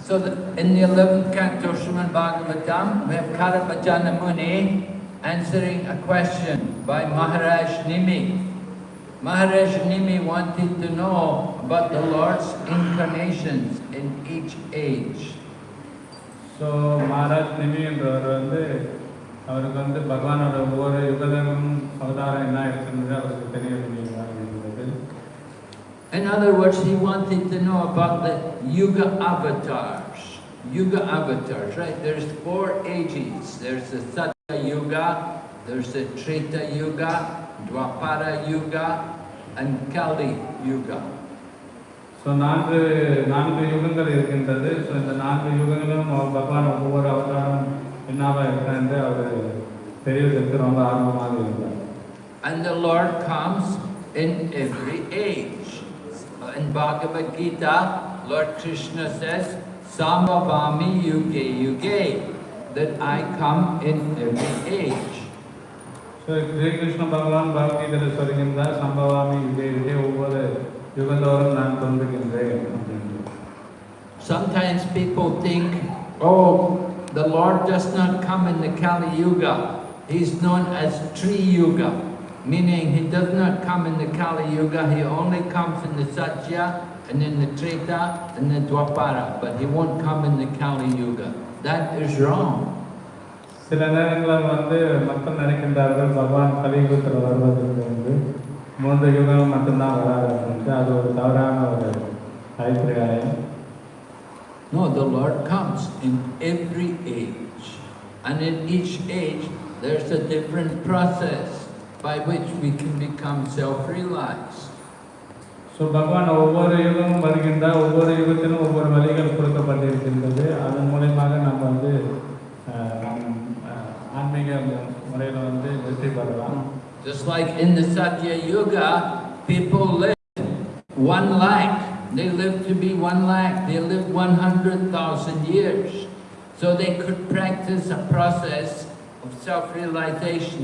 So the, in the 11th canto Srimad Bhagavatam, we have Karabhajana Muni answering a question by Maharaj Nimi. Maharaj Nimi wanted to know about the Lord's incarnations in each age. So Maharaj நிமின்றவர் வந்து அவருக்கு வந்து I, ஒவ்வொரு யுகதமும் அவதாரம் என்ன இருக்குன்றது அவருக்கு தெரிய முடியும் In other words, he wanted to know about the Yuga avatars. Yuga avatars, right? There's four ages. There's the Satya Yuga, there's the Treta Yuga, Dwapara Yuga, and Kali Yuga. So நான்கு நான்கு யுகங்கள் இருக்கின்றது so இந்த நான்கு யுகங்களும் அவர் பகவான் ஒவ்வொரு அவதாரம் என்னவா இருக்கான்னு அவர் தெரிவதற்கு ரொம்ப ஆர்வமாக இருந்தார் And the Lord comes in every age. in Bhagavad Gita, Lord Krishna says, Sambhavami Yuge Yuge, that I come in every age. So Sri Krishna Bhagavan Bhakti Dharaswarikinda, Sambhavami Yuge Yuge, over Yugandoram Nantandikinda. Sometimes people think, oh, the Lord does not come in the Kali Yuga. He's known as Tri Yuga meaning he does not come in the Kali Yuga, he only comes in the Satya and in the Treta and the Dwapara, but he won't come in the Kali Yuga. That is wrong. சில நேரங்களில் வந்து மக்கள் நினைக்கின்றார்கள் பகவான் கலியுகத்தில் வருவதற்கு வந்து மூன்று யுகம் மட்டும்தான் வராது அப்படின்ட்டு அது ஒரு தவறான ஒரு அபிப்பிராயம் No, the Lord comes in every age. And in each age, there's a different process by which we can become self-realized. So பகவான் ஒவ்வொரு யுகமும் வருகின்றார் ஒவ்வொரு யுகத்திலும் ஒவ்வொரு வழிகள் கொடுக்கப்பட்டிருக்கின்றது அதன் மூலயமாக நம்ம வந்து அஹ், நம், அஹ், ஆன்மீக முறையில் வந்து வெற்றி பெறலாம் Just like in the Satya Yuga, people lived one lakh. They lived to be one lakh. They lived 100,000 years. So they could practice a process of self-realization.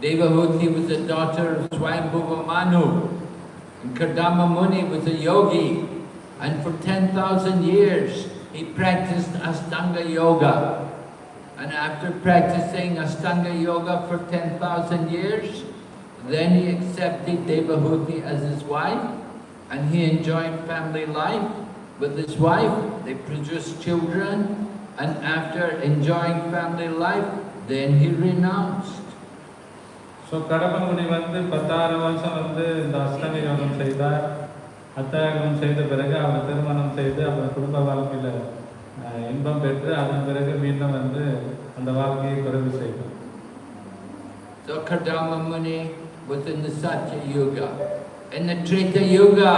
Devahuti was the daughter of Swayambhuva Manu. And Kardama Muni was a yogi. And for 10,000 years, he practiced Astanga Yoga. And after practicing Astanga Yoga for 10,000 years, then he accepted Devahuti as his wife and he enjoyed family life with his wife. They produced children and after enjoying family life, then he renounced. So கடம்பமுனி வந்து பத்தாயிரம் வருஷம் வந்து இந்த அஷ்டமி யோகம் செய்தார் அத்தாயகம் செய்த பிறகு அவர் திருமணம் செய்து அவர் குடும்ப வாழ்க்கையில் அஹ், இன்பம் பெற்று அதன் பிறகு மீண்டும் வந்து அந்த வாழ்க்கையை குறைவு செய்தார் So Kardama Muni was in the Satya Yuga. In the Treta Yuga,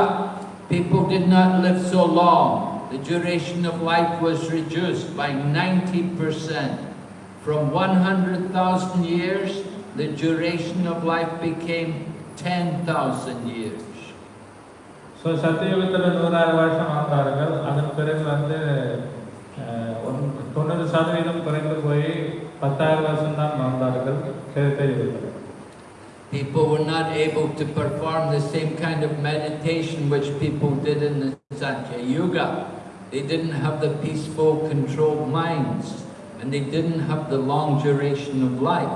people did not live so long. The duration of life was reduced by 90%. From 100,000 years, the duration of life became 10,000 years. So சத்தியுகத்தில் நூறாறு வருஷம் வாழ்ந்தார்கள் அதன் பிறகு வந்து அஹ், one- தொண்ணூறு சதவீதம் குறைந்து போய் பத்தாயிரம் வருஷம் தான் வாழ்ந்தார்கள் கிழத்தை யுகத்தில் People were not able to perform the same kind of meditation which people did in the Satya Yuga. They didn't have the peaceful, controlled minds, and they didn't have the long duration of life.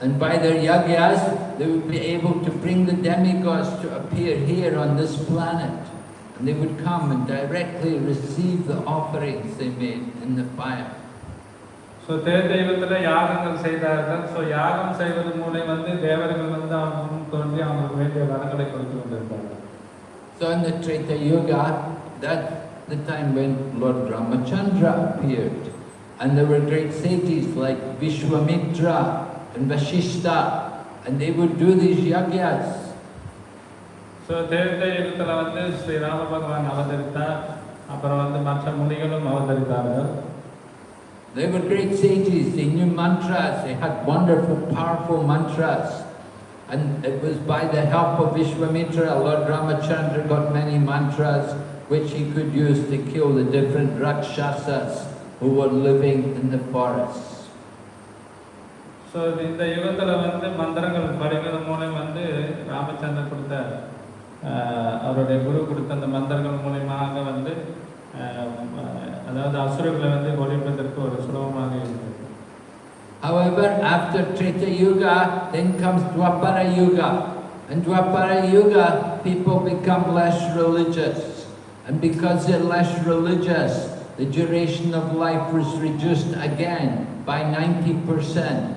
And by their yogas, they would be able to bring the demigods to appear here on this planet. And they would come and directly receive the offerings they made in the fire. So, தேவதெய்வத்தில் the செய்தார்கள் Treta Yuga, that the time when Lord Ramachandra appeared and there were great sages like Vishwamitra and Vashishta, and they would do these yagyas. So தேவத யுகத்தில் வந்து ஸ்ரீ ராம பகவான் அவதரித்தார் அப்புறம் வந்து மற்ற முனிகளும் அவதரித்தார்கள் They were great sages, they knew mantras, they had wonderful, powerful mantras. And it was by the help of Vishwamitra, Lord Ramachandra got many mantras which he could use to kill the different Rakshasas who were living in the forests. So இந்த யுகத்தில் வந்து மந்திரங்கள் படிக்கிறது மூலம் வந்து ராமச்சந்திரன் கொடுத்த ஆஹ், அவருடைய குரு கொடுத்த அந்த மந்திரங்கள் மூலியமாக வந்து ஆஹ், அதாவது அசுரர்களை வந்து ஒழிப்பதற்கு ஒரு சுலபமாக இருந்தது However, after Treta Yuga, then comes Dwapara Yuga. And Dwapara Yuga, people become less religious. And because they're less religious, the duration of life was reduced again by 90%.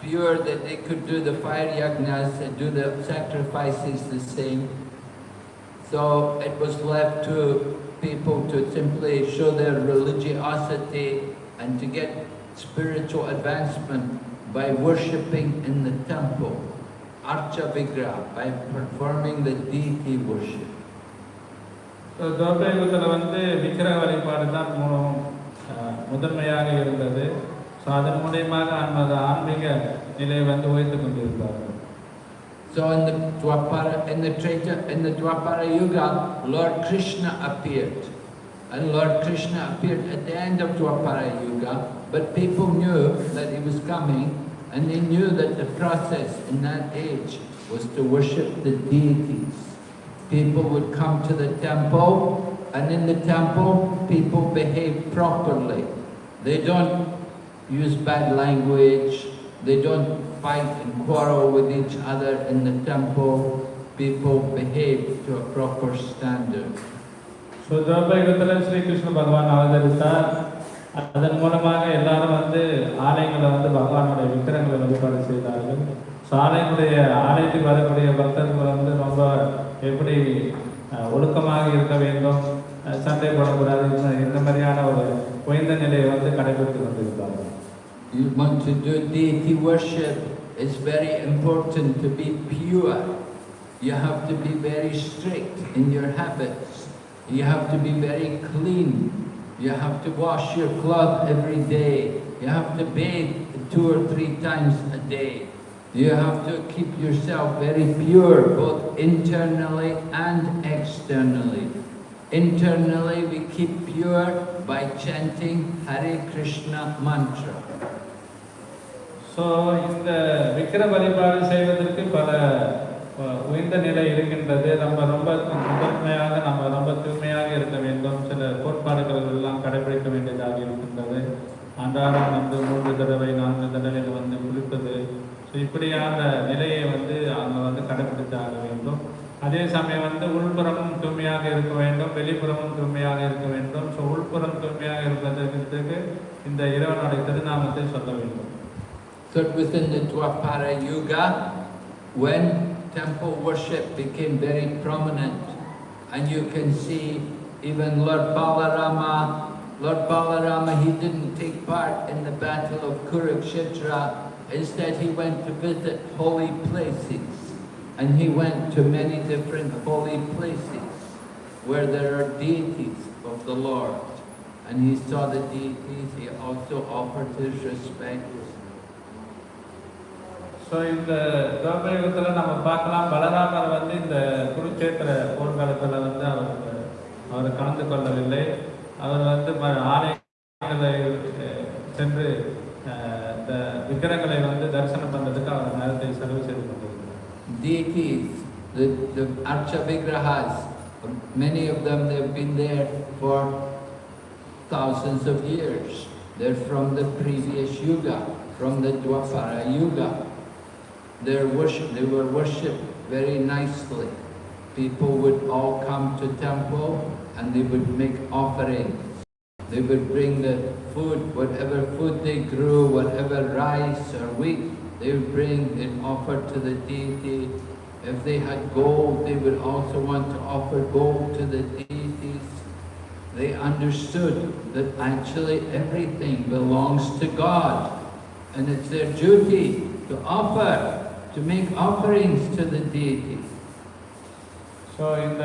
pure that they could do the fire yagnas and do the sacrifices the same. So it was left to people to simply show their religiosity and to get spiritual advancement by worshipping in the temple, Archa Vigraha, by performing the deity worship. So துவப்ப யுகத்தில் வந்து விக்கிரக வழிபாடு தான் மூலம் ஆஹ், முதன்மையாக இருந்தது so அதன் மூலியமாக அந்த ஆன்மீக நிலையை வந்து உயர்த்து கொண்டிருந்தார்கள் So in the Dwapara, in the Treta, in the Dwapara Yuga, Lord Krishna appeared. And Lord Krishna appeared at the end of Dwapara Yuga, but people knew that he was coming, and they knew that the process in that age was to worship the deities. People would come to the temple, and in the temple, people behave properly. They don't use bad language, they don't fight and quarrel with each other in the temple. People behave to a proper standard. So துவப்ப யுகத்தில் ஸ்ரீகிருஷ்ண பகவான் அவதரித்தார் அதன் மூலமாக எல்லாரும் வந்து ஆலயங்களை வந்து பகவானுடைய விக்கிரங்களை வழிபாடு செய்தார்கள் ஸோ ஆலயங்களுடைய ஆலயத்துக்கு வரக்கூடிய பக்தர்கள் வந்து ரொம்ப எப்படி ஒழுக்கமாக இருக்க வேண்டும் சண்டை போடக்கூடாது இந்த- மாதிரியான ஒரு குறைந்த நிலையை வந்து கடைபிடித்து கொண்டிருந்தார்கள் You want to do deity worship, it's very important to be pure. You have to be very strict in your habits. You have to be very clean. You have to wash your cloth every day. You have to bathe two or three times a day. You have to keep yourself very pure, both internally and externally. Internally, we keep pure by chanting Hare Krishna mantra. So இந்த விக்கிர வழிபாடு செய்வதற்கு பல உயர்ந்த நிலை இருக்கின்றது. நம்ம ரொம்ப முதன்மையாக நம்ம ரொம்ப தூய்மையாக இருக்க வேண்டும். சில கோட்பாடுகள் எல்லாம் கடைபிடிக்க வேண்டியதாக இருக்கின்றது. அன்றாடம் வந்து மூன்று தடவை நான்கு தடவைகள் வந்து குளிப்பது. ஸோ இப்படியான நிலையை வந்து அவங்க வந்து கடைபிடித்தாக வேண்டும். அதே சமயம் வந்து உள்புறமும் தூய்மையாக இருக்க வேண்டும். வெளிப்புறமும் தூய்மையாக இருக்க வேண்டும். ஸோ உள்புறம் தூய்மையாக இருப்பதற்கு இந்த இறைவனுடைய திருநாமத்தை சொல்ல வேண்டும். So it was in the Dwapara Yuga when temple worship became very prominent. And you can see even Lord Balarama, Lord Balarama, he didn't take part in the battle of Kurukshetra. Instead, he went to visit holy places. And he went to many different holy places where there are deities of the Lord. And he saw the deities, he also offered his respects. So இந்த துவபயுகத்தில் நம்ம பார்க்கலாம் பலராமர் வந்து இந்த குருச்சேத்திர போர்க்காலத்தில் வந்து அவர் அவர் கலந்து கொள்ளவில்லை அவர் வந்து ஆலயங்களை சென்று இந்த விக்கிரங்களை வந்து தரிசனம் பண்ணுறதுக்கு அவர் நேரத்தை செலவு செய்து கொண்டிருக்கிறார் Deities, the, the Archa Vigrahas, many of them, they've been there for thousands of years. They're from the previous Yuga, from the Dwapara Yuga. They're worship, they were worshipped very nicely. People would all come to temple and they would make offerings. They would bring the food, whatever food they grew, whatever rice or wheat, they would bring and offer to the deity. If they had gold, they would also want to offer gold to the deities. They understood that actually everything belongs to God. And it's their duty to offer, to make offerings to the deity. So இந்த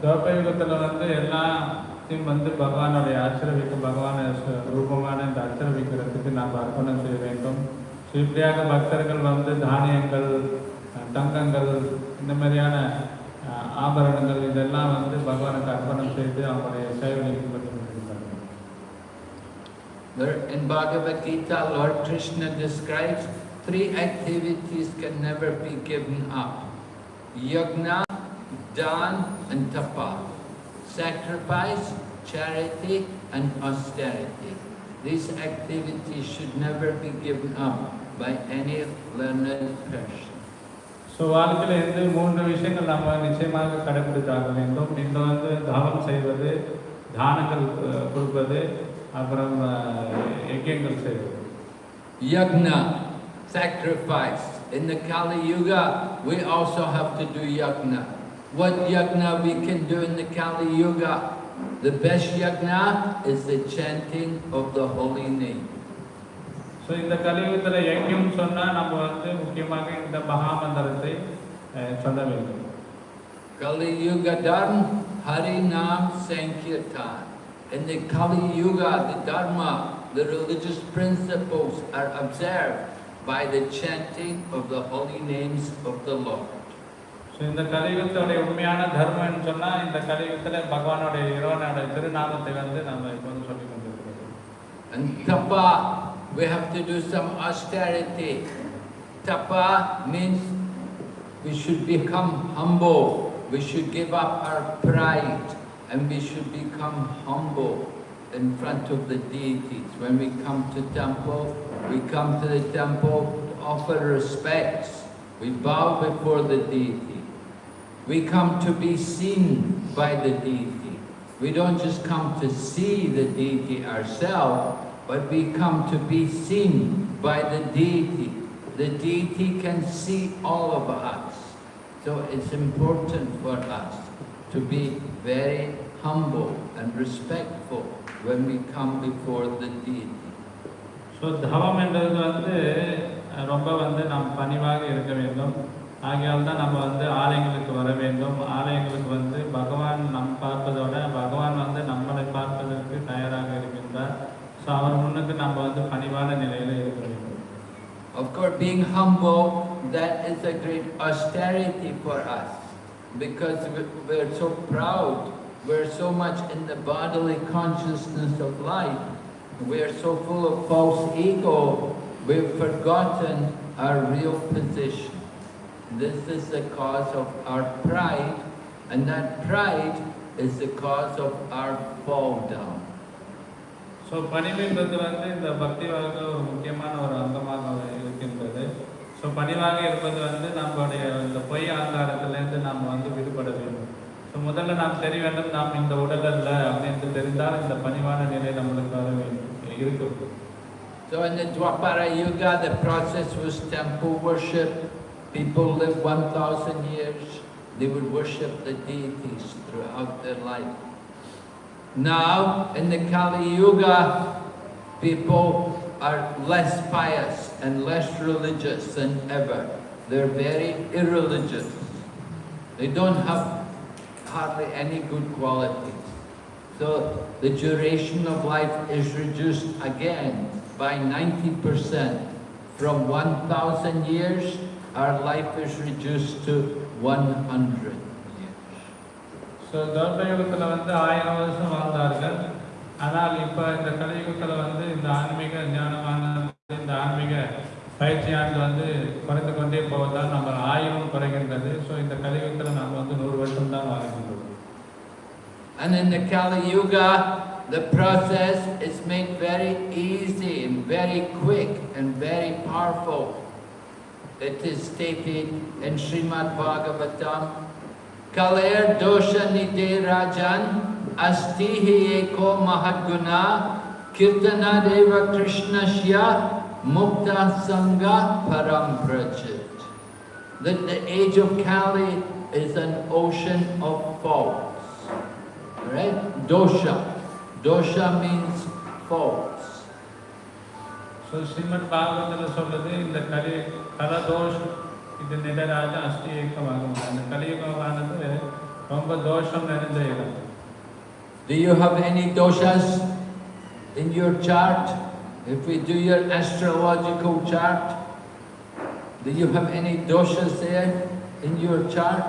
துவப்பயுகத்தில் வந்து எல்லாத்தையும் வந்து பகவானுடைய ஆசிரவிக்க பகவான ரூபமான இந்த ஆசிரவிக்கிறதுக்கு நாம் அர்ப்பணம் செய்ய வேண்டும் ஸோ இப்படியாக பக்தர்கள் வந்து தானியங்கள் தங்கங்கள் இந்த மாதிரியான ஆபரணங்கள் இதெல்லாம் வந்து பகவானுக்கு அர்ப்பணம் செய்து அவங்களுடைய சேவையை in Bhagavad Gita, Lord Krishna describes three activities can never be given up. Yagna, dan and tapa. Sacrifice, charity and austerity. These activities should never be given up by any learned person. So வாழ்க்கையில் இருந்து மூன்று விஷயங்கள் நம்ம நிச்சயமாக கடைபிடித்தாக வேண்டும் இந்த வந்து தவம் செய்வது தானங்கள் அஹ், கொடுப்பது அப்புறம் அஹ், யஜ்யங்கள் செய்வது Yagna, sacrifice. In the Kali Yuga, we also have to do yagna. What yagna we can do in the Kali Yuga? The best yagna is the chanting of the holy name. So இந்த கலியுகத்தில் யஜ்யம் சொன்னால் நம்ம வந்து முக்கியமாக இந்த மகாமந்திரத்தை அஹ், சொல்ல வேண்டும் Kali Yuga Dharma, Hari Nam Sankirtan. In the Kali Yuga, the Dharma, the religious principles are observed by the chanting of the holy names of the Lord. So இந்த கலியுகத்தோடைய உண்மையான தர்மம்னு சொன்னால் இந்த கலியுகத்தில் பகவானுடைய இறைவனுடைய திருநாமத்தை வந்து நம்ம இப்போ வந்து சொல்லி கொண்டிருக்கிறோம் And tapa, we have to do some austerity. Tapa means we should become humble. We should give up our pride and we should become humble in front of the deities. When we come to temple, we come to the temple to offer respects. We bow before the deity. We come to be seen by the deity. We don't just come to see the deity ourselves, but we come to be seen by the deity. The deity can see all of us. So it's important for us to be very humble and respectful when we come before the deity. So தவம் என்றது வந்து ரொம்ப வந்து நாம் பணிவாக இருக்க வேண்டும். ஆகையால் தான் நம்ம வந்து ஆலயங்களுக்கு வர வேண்டும். ஆலயங்களுக்கு வந்து பகவான் நம் பார்ப்பதோட பகவான் வந்து நம்மளை பார்ப்பதற்கு தயாராக இருக்கின்றார். ஸோ அவர் முன்னுக்கு நம்ம வந்து பணிவான நிலையில் இருக்க வேண்டும். Of course, being humble, that is a great austerity for us. Because we're so proud, we're so much in the bodily consciousness of life, we're so full of false ego, we've forgotten our real position. This is the cause of our pride, and that pride is the cause of our fall down. So பணிவுன்றது வந்து இந்த பக்தி வாழ்க்கை ஒரு முக்கியமான ஒரு அங்கமாக இருக்கின்றது so பணிவாக இருப்பது வந்து நம்மளுடைய இந்த பொய் அகங்காரத்திலேருந்து நாம் வந்து விடுபட வேண்டும் ஸோ முதல்ல நாம் தெரிய வேண்டும் நாம் இந்த உடல் அல்ல அப்படின்னு தெரிந்தால் இந்த பணிவான நிலை நம்மளுக்கு வர வேண்டும் இருக்கும் So in the Dwapara Yuga, the process was temple worship. People lived 1,000 years. They would worship the deities throughout their life. Now, in the Kali Yuga, people are less pious and less religious than ever. They're very irreligious. They don't have hardly any good qualities. So the duration of life is reduced again by 90%. From 1,000 years, our life is reduced to 100 years. So தோட்ட யுகத்தில் வந்து ஆயிரம் வருஷம் வாழ்ந்தார்கள் ஆனால் இப்போ இந்த கலியுகத்தில் வந்து இந்த ஆன்மீக ஞானமான இந்த ஆன்மீக பயிற்சியானது வந்து குறைந்து கொண்டே போவதால் நம்ம ஆயுளும் குறைகின்றது ஸோ இந்த கலியுகத்தில் நாம் வந்து நூறு வருஷம் தான் வாழ்கின்றோம் and in the Kali Yuga, the process is made very easy and very quick and very powerful. It is stated in Srimad Bhagavatam, Kaler dosha nide rajan astihi eko mahadguna kirtana deva krishnasya mukta sangha param prachit. That the age of Kali is an ocean of faults. Right? Dosha. Dosha means faults. So Srimad பாகவத்தில் சொல்றது இந்த கலி கலதோஷ் இது நிடராஜ அஷ்டி ஏக்கமாகும் அந்த கலியுகமானது ரொம்ப தோஷம் நிறைந்த இடம் Do you have any doshas in your chart? If we do your astrological chart, do you have any doshas there in your chart?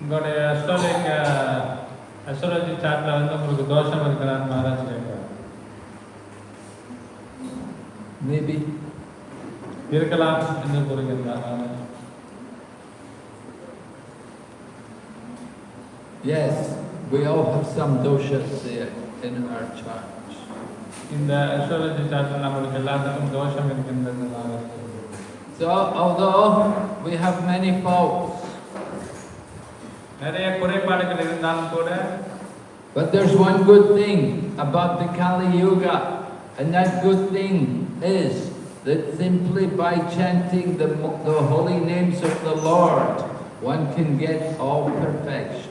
உங்களுடைய அஸ்ட்ரோலிக் அஸ்ட்ராலஜி சார்ட்டில் வந்து உங்களுக்கு தோஷம் இருக்கிறான்னு மகாராஜ் கேட்குறாரு Maybe. இருக்கலாம் என்று கூறுகின்றார் Maharaj. Yes, we all have some doshas there in our charts. இந்த அஸ்ட்ராலஜி சார்ட்டில் நம்மளுக்கு எல்லாத்துக்கும் தோஷம் இருக்கின்றது மகாராஜ் சொல்றாரு. So, although we have many faults, நிறைய குறைபாடுகள் இருந்தாலும் கூட But there's one good thing about the Kali Yuga, and that good thing is that simply by chanting the, mo- the holy names of the Lord, one can get all perfection.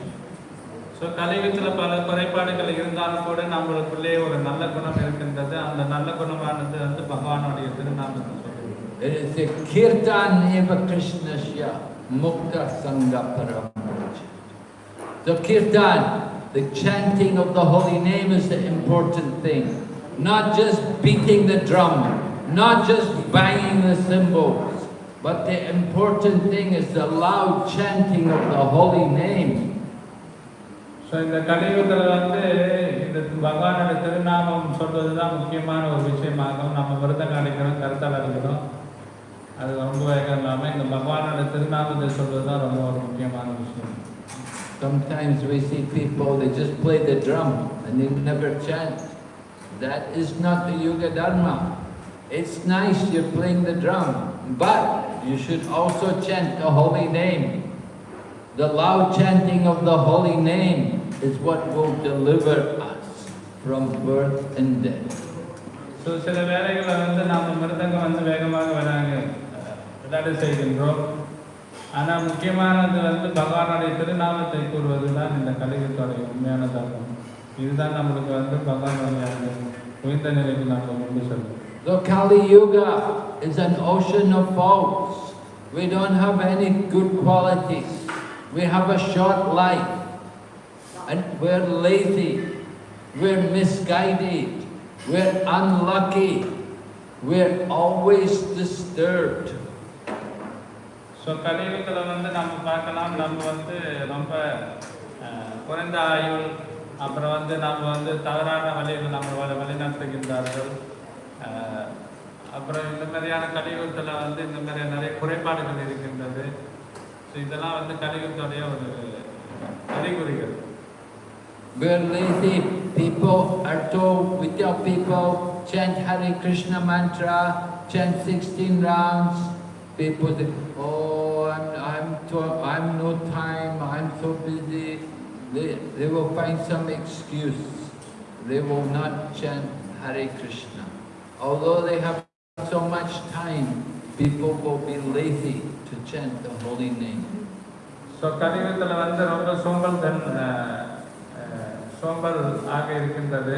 So கலியுகத்தில் பல குறைபாடுகள் இருந்தாலும் கூட நம்மளுக்குள்ளே ஒரு நல்ல குணம் இருக்கின்றது அந்த நல்ல குணமானது வந்து பகவானுடைய திருநாமத்தை சொல்லுது It is the Kirtan Eva Krishnasya Mukta Sangha Paramajit. The Kirtan, the chanting of the holy name is the important thing. Not just beating the drum, not just banging the cymbals, but the important thing is the loud chanting of the holy name. So இந்த கலியுகத்தில் வந்து இந்த பகவானோட திருநாமம் சொல்றது தான் முக்கியமான ஒரு விஷயமாகும் நம்ம விரதம் அடிக்கிறோம் கருத்தால் அடிக்கிறோம் அது ரொம்ப வேகம் இல்லாமல் இந்த பகவானோட திருநாமத்தை சொல்றது தான் ரொம்ப ஒரு முக்கியமான விஷயம் Sometimes we see people, they just play the drum and they never chant. That is not the Yuga Dharma. It's nice you're playing the drum, but you should also chant the holy name. The loud chanting of the holy name is what will deliver us from birth and death. So, that is வேலைகளை வந்து நாம் ஆனால் முக்கியமானது வந்து பகவானுடைய திருநாமத்தை கூறுவது தான் இந்த கலியுகத்தோடைய உண்மையான தர்மம் இதுதான் நம்மளுக்கு வந்து பகவானுடைய அந்த உயர்ந்த நிலைக்கு நம்ம கொண்டு செல்லும் The Kali Yuga is an ocean of faults. We don't have any good qualities. We have a short life. And we're lazy. We're misguided. We're unlucky. We're always disturbed. So கலியுகத்தில் வந்து நம்ம பார்க்கலாம் நம்ம வந்து ரொம்ப குறைந்த ஆயுள் அப்புறம் வந்து நம்ம வந்து தவறான வழியில் நம்ம வழிநடத்துகின்றார்கள் அப்புறம் இந்த மாதிரியான கலியுகத்தில் வந்து இந்த மாதிரி நிறைய குறைபாடுகள் இருக்கின்றது ஸோ இதெல்லாம் வந்து கலியுகத்துடைய ஒரு அறிகுறிகள் We're lazy. People at home with your people, chant Hare Krishna mantra, chant 16 rounds. People say, oh, I'm, I'm, to, I'm no time, I'm so busy. They, they will find some excuse. They will not chant Hare Krishna. Although they have so much time, people will be lazy to chant the holy name. So கலியுகத்தில் வந்து ரொம்ப சோம்பல் தன் அஹ், அஹ், சோம்பல் ஆக இருக்கின்றது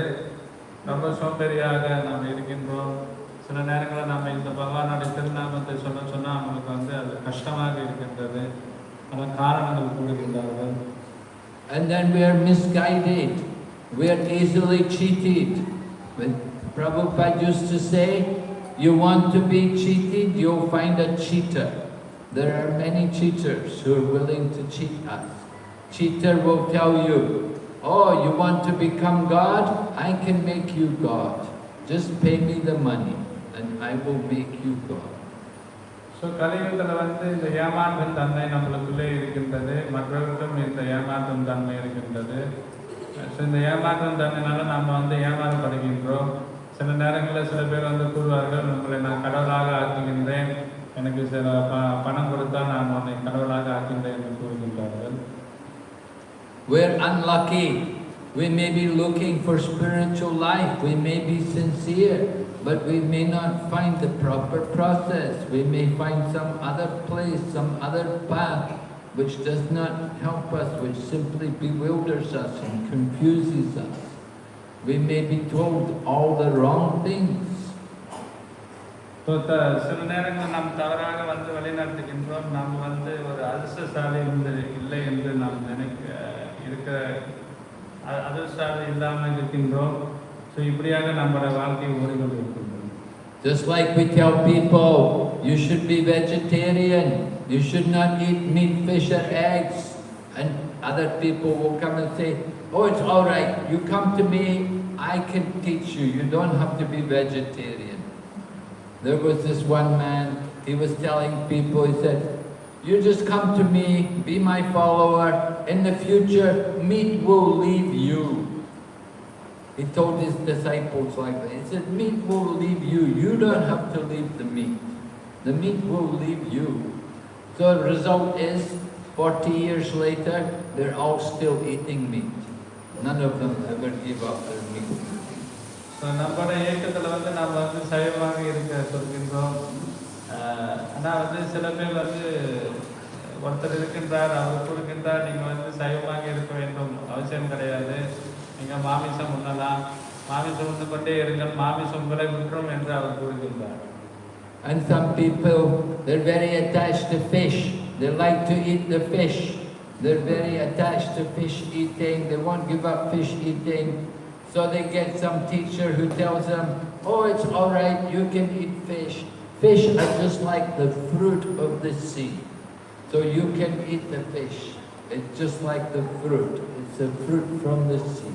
ரொம்ப சோம்பேறியாக நாம் இருக்கின்றோம் சில நேரங்களில் நம்ம இந்த பகவானுடைய திருநாமத்தை சொல்ல சொன்னால் அவங்களுக்கு வந்து அது கஷ்டமாக இருக்கின்றது பல காரணங்கள் கூறுகின்றார்கள் And then we are misguided. We are easily cheated. When Prabhupada used to say, you want to be cheated, you'll find a cheater. There are many cheaters who are willing to cheat us. cheater will tell you, oh, you want to become God? I can make you God. Just pay me the money And I will make you God. So கலியுகத்தில் வந்து இந்த ஏமாற்றும் தன்மை நம்மளுக்குள்ளே இருக்கின்றது மற்றவர்களுக்கும் இந்த ஏமாற்றும் தன்மை இருக்கின்றது ஸோ இந்த ஏமாற்றும் தன்மைனால நம்ம வந்து ஏமாறப்படுகின்றோம் சில நேரங்களில் சில பேர் வந்து கூறுவார்கள் உங்களை நான் கடவுளாக ஆக்குகின்றேன் எனக்கு சில ப பணம் கொடுத்தா நான் உன்னை கடவுளாக ஆக்கின்றேன் என்று கூறுகின்றார்கள் We're unlucky. We may be looking for spiritual life. We may be sincere, but we may not find the proper process. We may find some other place, some other path, which does not help us, which simply bewilders us and confuses us. We may be told all the wrong things. So the சில நேரங்களில் நாம் தவறாக வந்து வழிநடத்துகின்றோம் நாம் வந்து ஒரு அதிர்ஷ்டசாலி இருந்து இல்லை என்று நாம் நினைக்க இருக்க அ- அதிர்ஷ்டசாலி இல்லாமல் இருக்கின்றோம் ஸோ இப்படியாக நம்மளோட வாழ்க்கை ஓடிக்கொண்டு இருக்கின்றோம் Just like we tell people, you should be vegetarian, you should not eat meat, fish or eggs. And other people will come and say, oh, it's all right, you come to me, I can teach you, you don't have to be vegetarian. There was this one man, he was telling people, he said, you just come to me, be my follower, in the future, meat will leave you. He told his disciples like that. He said, meat will leave you. You don't have to leave the meat. The meat will leave you. So the result is, 40 years later, they're all still eating meat. None of them ever give up their meat. So நம்மளோட இயக்கத்தில் வந்து நாம் வந்து சைவமாக இருக்க சொல்கின்றோம் ஆனால் வந்து சில பேர் வந்து ஒருத்தர் இருக்கின்றார் அவர் கொடுக்கின்றார் நீங்கள் வந்து சைவமாக இருக்க வேண்டும் அவசியம் கிடையாது நீங்கள் மாமிசம் உண்ணலாம் மாமிசம் உண்டு கொண்டே இருங்கள் மாமிசம் உங்களை விட்டுரும் என்று அவர் கூறுகின்றார் And some people, they're very attached to fish. They like to eat the fish. They're very attached to fish eating. They won't give up fish eating. So they get some teacher who tells them, oh, it's all right, you can eat fish. Fish are just like the fruit of the sea. So you can eat the fish. It's just like the fruit. It's a fruit from the sea.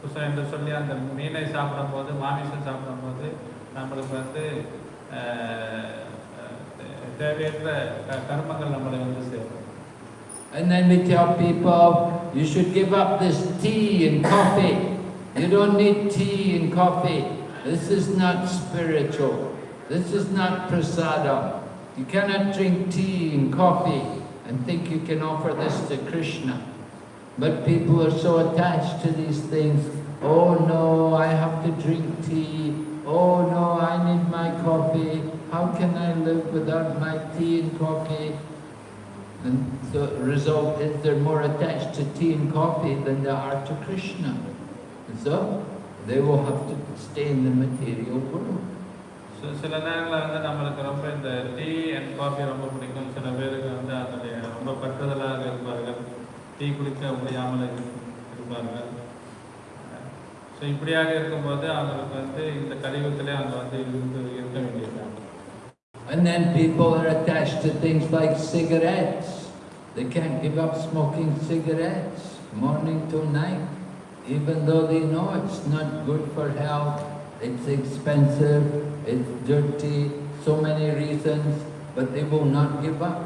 புஷ்பம் என்று சொல்லி அந்த மீனை சாப்பிடும்போது மாமிசம் சாப்பிடும்போது நம்மளுக்கு வந்து அஹ், அஹ், தேவையற்ற க- கர்மங்கள் நம்மளை வந்து சேரும் And then we tell people, you should give up this tea and coffee. You don't need tea and coffee. This is not spiritual. This is not prasadam. You cannot drink tea and coffee and think you can offer this to Krishna. But people are so attached to these things. Oh no, I have to drink tea. Oh no, I need my coffee. How can I live without my tea and coffee? And the result is they're more attached to tea and coffee than they are to Krishna. And so they will have to stay in the material world. So சில நேரங்களில் வந்து நம்மளுக்கு ரொம்ப இந்த tea and coffee ரொம்ப பிடிக்கும் சில பேருக்கு வந்து அதனுடைய ரொம்ப பற்றுதலாக இருப்பார்கள் டீ குடிக்க முடியாமல் இரு- இருப்பார்கள் ஸோ இப்படியாக இருக்கும்போது அவங்களுக்கு வந்து இந்த கலியுகத்திலே அவங்க வந்து இருந்து இருக்க வேண்டியது And then people are attached to things like cigarettes. They can't give up smoking cigarettes morning to night, even though they know it's not good for health, it's expensive, it's dirty, so many reasons, but they will not give up.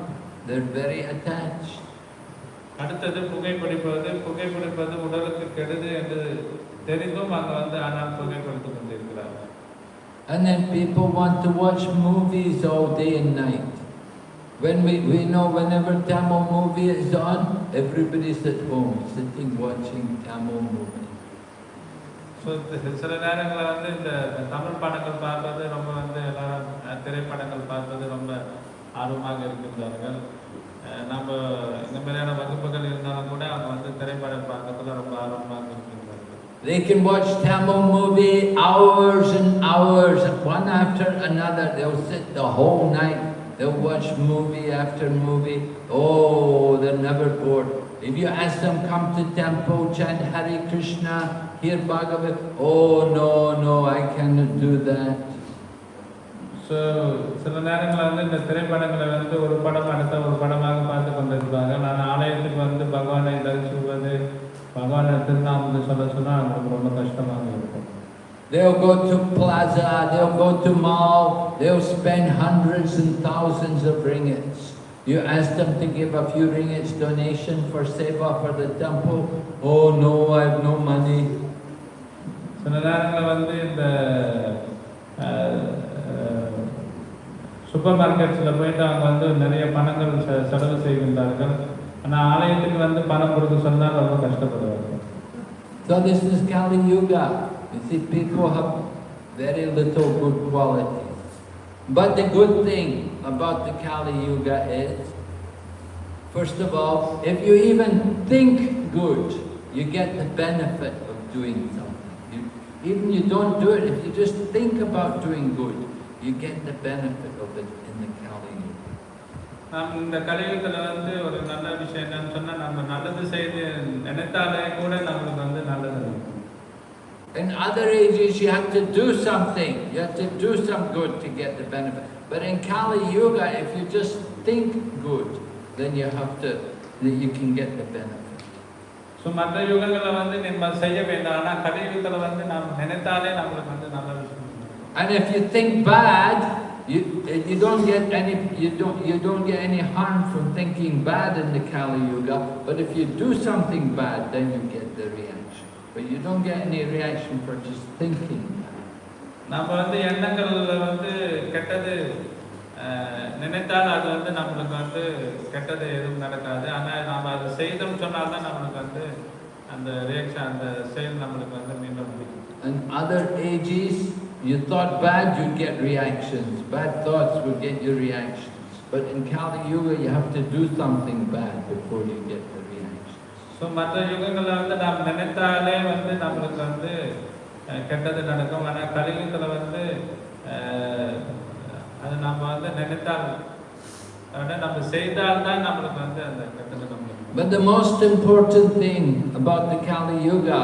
They're very attached. அடுத்தது புகைப்பிடிப்பது புகைப்பிடிப்பது உடலுக்கு கெடுது என்று தெரிந்தும் அங்கே வந்து ஆனால் புகைப்பிடித்து கொண்டிருக்கிறார்கள் And then people want to watch movies all day and night. When we, we know whenever Tamil movie is on, everybody's at home sitting watching Tamil movie. So சில நேரங்களில் வந்து இந்த தமிழ் படங்கள் பார்ப்பது ரொம்ப வந்து எல்லாரும் திரைப்படங்கள் பார்ப்பது ரொம்ப ஆர்வமாக இருக்கின்றார்கள் நம்ம இந்த மாதிரியான வகுப்புகள் இருந்தாலும் கூட அவங்க வந்து திரைப்படம் பார்க்கறதுல ரொம்ப ஆர்வமாக இருக்கின்றார்கள் They can watch Tamil movie hours and hours, one after another. They'll sit the whole night. They'll watch movie after movie. Oh, they're never bored. If you ask them, come to temple, chant Hare Krishna, hear Bhagavad, oh no, no, I cannot do that. So சில நேரங்களில் வந்து இந்த திரைப்படங்களை வந்து ஒரு படம் அடுத்த ஒரு படமாக பார்த்து கொண்டிருப்பாங்க நான் ஆலயத்துக்கு வந்து பகவானை தரிசிப்பது பகவானை திருநாமத்தை சொல்ல சொன்னால் அவங்களுக்கு ரொம்ப கஷ்டமாக இருக்கும் They'll go to plaza, they'll go to mall, they'll spend hundreds and thousands of ringgits. You ask them to give a few ringgits donation for seva for the temple. Oh no, I have no money. சில நேரங்களில் வந்து இந்த super மார்க்கெட்ஸில் போயிட்டு அவங்க வந்து நிறைய பணங்கள் செ- செலவு செய்கின்றார்கள் ஆனால் ஆலயத்துக்கு வந்து பணம் கொடுக்க சொன்னால் ரொம்ப கஷ்டப்படுவார்கள் So this is Kali Yuga. You see, people have very little good qualities. But the good thing about the Kali Yuga is, first of all, if you even think good, you get the benefit of doing something. You, even you don't do it, if you just think about doing good, you get the benefit of it in the Kali Yuga. நாம் இந்த கலியுகத்தில் வந்து ஒரு நல்ல விஷயம் என்னன்னு சொன்னால் நம்ம நல்லது செய்து நினைத்தாலே கூட நம்மளுக்கு வந்து நல்லது நடக்கும். In other ages, you have to do something. You have to do some good to get the benefit. But in Kali Yuga, if you just think good, then you have to, then you can get the benefit. So மற்ற யுகங்களில் வந்து நம்ம செய்ய வேண்டாம் ஆனால் கலியுகத்தில் வந்து நாம் நினைத்தாலே நம்மளுக்கு வந்து நல்ல விஷயம் நடக்கும். And if you think bad, you, you don't get any, you don't, you don't get any harm from thinking bad in the Kali Yuga. But if you do something bad, then you get the reaction. But you don't get any reaction for just thinking bad. நம்ம வந்து எண்ணங்கள்ல வந்து கெட்டது அஹ், நினைத்தால் அது வந்து நம்மளுக்கு வந்து கெட்டது எதுவும் நடக்காது ஆனால் நாம் அதை செய்தோம்னு சொன்னால் தான் நம்மளுக்கு வந்து அந்த ரியாக்ஷன் அந்த செயல் நம்மளுக்கு வந்து மீண்டும் முடியும் In other ages, you thought bad, you'd get reactions. Bad thoughts would get you reactions. But in Kali Yuga, you have to do something bad before you get the reactions. So மற்ற யுகங்களில் வந்து நாம் நினைத்தாலே வந்து நம்மளுக்கு வந்து அஹ், கெட்டது நடக்கும் ஆனால் கலியுகத்தில் வந்து அஹ், அது நம்ம வந்து நினைத்தால் அதாவது நம்ம செய்தால் தான் நம்மளுக்கு வந்து அந்த கெட்டது நம்மளுக்கு But the most important thing about the Kali Yuga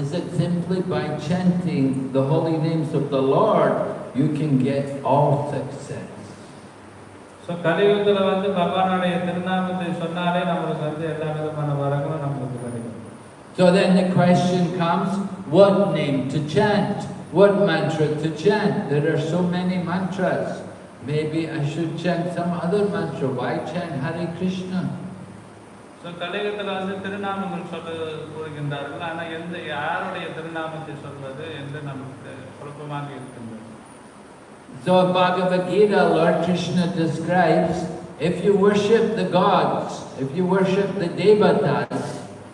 is that simply by chanting the holy names of the Lord, you can get all success. So கலியுகத்தில் வந்து பகவானுடைய திருநாமத்தை சொன்னாலே நம்மளுக்கு வந்து எல்லா விதமான வரங்களும் நம்மளுக்கு கிடைக்கும் So then the question comes, what name to chant? What mantra to chant? There are so many mantras. Maybe I should chant some other mantra. Why chant Hare Krishna? So கலியுகத்தில் வந்து திருநாமங்கள் சொல்ல கூறுகின்றார்கள் ஆனால் எந்த யாருடைய திருநாமத்தை சொல்வது என்று நமக்கு குழப்பமாக இருக்கின்றது So Bhagavad Gita, Lord Krishna describes, if you worship the gods, if you worship the devatas,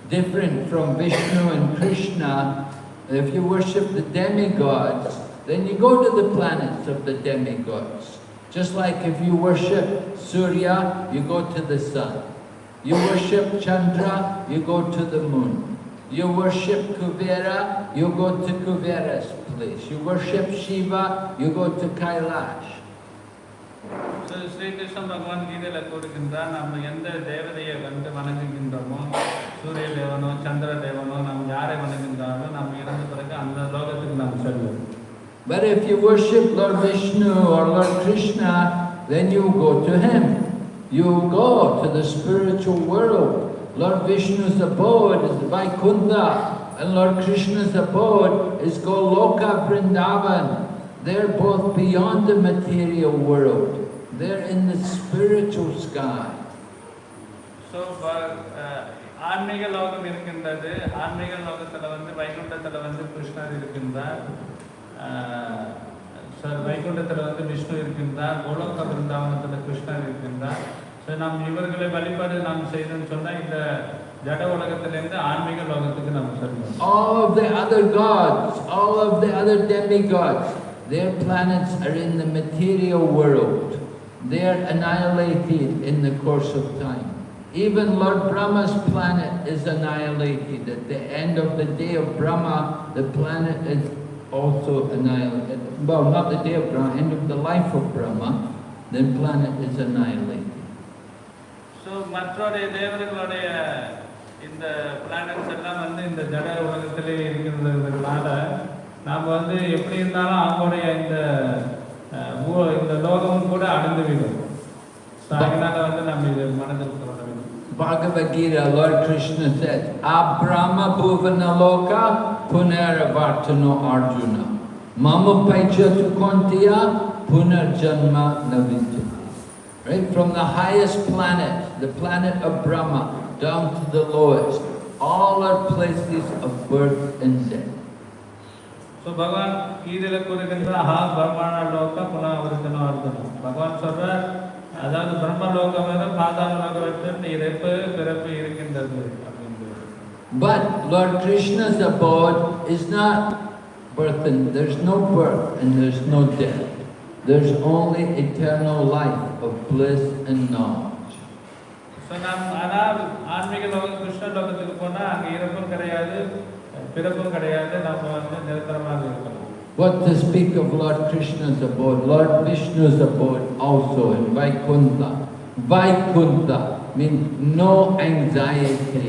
different from Vishnu and Krishna, if you worship the demigods, then you go to the planets of the demigods. Just like if you worship Surya, you go to the sun. You worship Chandra, you go to the moon. You worship Kuvera, you go to Kuvera's place. You worship Shiva, you go to Kailash. So Sri Krishna பகவான் கீதையில் கூறுகின்றார் நம்ம எந்த தேவதையை வந்து வணங்குகின்றோமோ சூரிய தேவனோ சந்திர தேவனோ நம்ம யாரை வணங்குகின்றாரோ நம்ம இறந்த பிறகு அந்த லோகத்துக்கு நாம் செல்வோம் But if you worship Lord Vishnu or Lord Krishna, then you go to him. You go to the spiritual world. Lord Vishnu's abode is Vaikuntha, and Lord Krishna's abode is Goloka Vrindavan. They're both beyond the material world. They're in the spiritual sky. So ஆன்மீக லோகம் இருக்கின்றது ஆன்மீக லோகத்தில் வந்து வைகுண்டத்தில் வந்து கிருஷ்ணர் இருக்கின்றார் சார் வைகுண்டத்தில் வந்து விஷ்ணு இருக்கின்றார் கோலோக பிருந்தாவனத்தில் கிருஷ்ணர் இருக்கின்றார் ஸோ நாம் இவர்களை வழிபாடு நாம் செய்தோம்னு சொன்னால் இந்த ஜட உலகத்திலேருந்து ஆன்மீக லோகத்துக்கு நம்ம செல்வோம் All of the other gods, all of the other demigods, their planets are in the material world. they are annihilated in the course of time. Even Lord Brahma's planet is annihilated. At the end of the day of Brahma, the planet is also annihilated. Well, not the day of Brahma, end of the life of Brahma, the planet is annihilated. So மற்றொரு தேவர்களுடைய இந்த planets எல்லாம் வந்து இந்த ஜட உலகத்திலே இருக்கிறதுனால நாம் வந்து எப்படி இருந்தாலும் அவங்களுடைய இந்த அஹ், பூ- இந்த லோகமும் கூட அழிந்து விடும் ஸோ அதனால வந்து நம்ம இது மனதில் கொள்ள வேண்டும் Bhagavad Gita, Lord Krishna said, Abrahma bhuvana loka punaravartano arjuna. Mama paijatu kontiya punarjanma navinjati. Right? From the highest planet, the planet of Brahma, down to the lowest, all are places of birth and death. So பகவான் கீதையில் கூறுகின்ற ஹா பிரம்மாண லோக புனவர்த்தனம் அர்த்தனம் பகவான் சொல்றார் அதாவது பிரம்ம லோகம் வேறு பாதாள லோகம் வேறு இறப்பு பிறப்பு இருக்கின்றது அப்படின்றது But Lord Krishna's abode is not birth and there's no birth and there's no death. There's only eternal life of bliss and knowledge. So நாம் ஆனால் ஆன்மீக லோகம் கிருஷ்ண லோகத்துக்கு போனால் அங்கே இறப்பும் கிடையாது பிறப்பும் கிடையாது நம்ம வந்து நிரந்தரமாக இருக்கலாம் What to speak of Lord Krishna's abode, Lord Vishnu's abode also in Vaikuntha. Vaikuntha means no anxiety.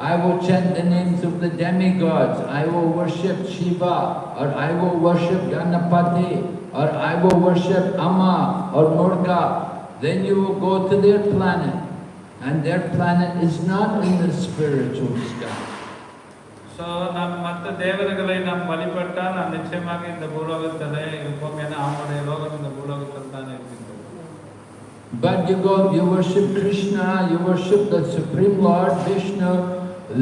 I will chant the names of the demigods, I will worship Shiva, or I will worship Ganapati, or I will worship Amma or Murga. Then you will go to their planet, and their planet is not in the spiritual sky. So நாம் மற்ற தேவர்களை நாம் வழிபட்டால் நாம் நிச்சயமாக இந்த பூலோகத்தில் இருப்போம் ஏன்னா அவங்களுடைய லோகம் இந்த பூலோகத்தில் தான் இருக்கின்றது But you go, you worship Krishna, you worship the Supreme Lord Vishnu,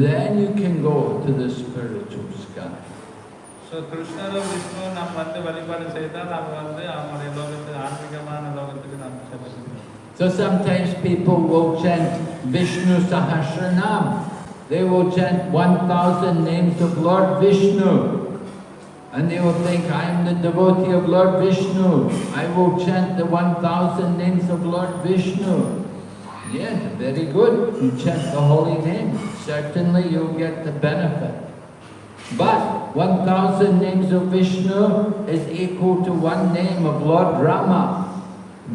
then you can go to the spiritual sky. So கிருஷ்ணரும் விஷ்ணு நாம் வந்து வழிபாடு செய்தால் நாம் வந்து அவங்களுடைய லோகத்துக்கு ஆன்மீகமான லோகத்துக்கு நாம் செல்லுகிறோம் So sometimes people will chant Vishnu Sahasranam. They will chant 1000 names of Lord Vishnu. And they will think, I am the devotee of Lord Vishnu. I will chant the 1000 names of Lord Vishnu. Yes, very good. You chant the holy name. Certainly you'll get the benefit. But 1000 names of Vishnu is equal to one name of Lord Rama.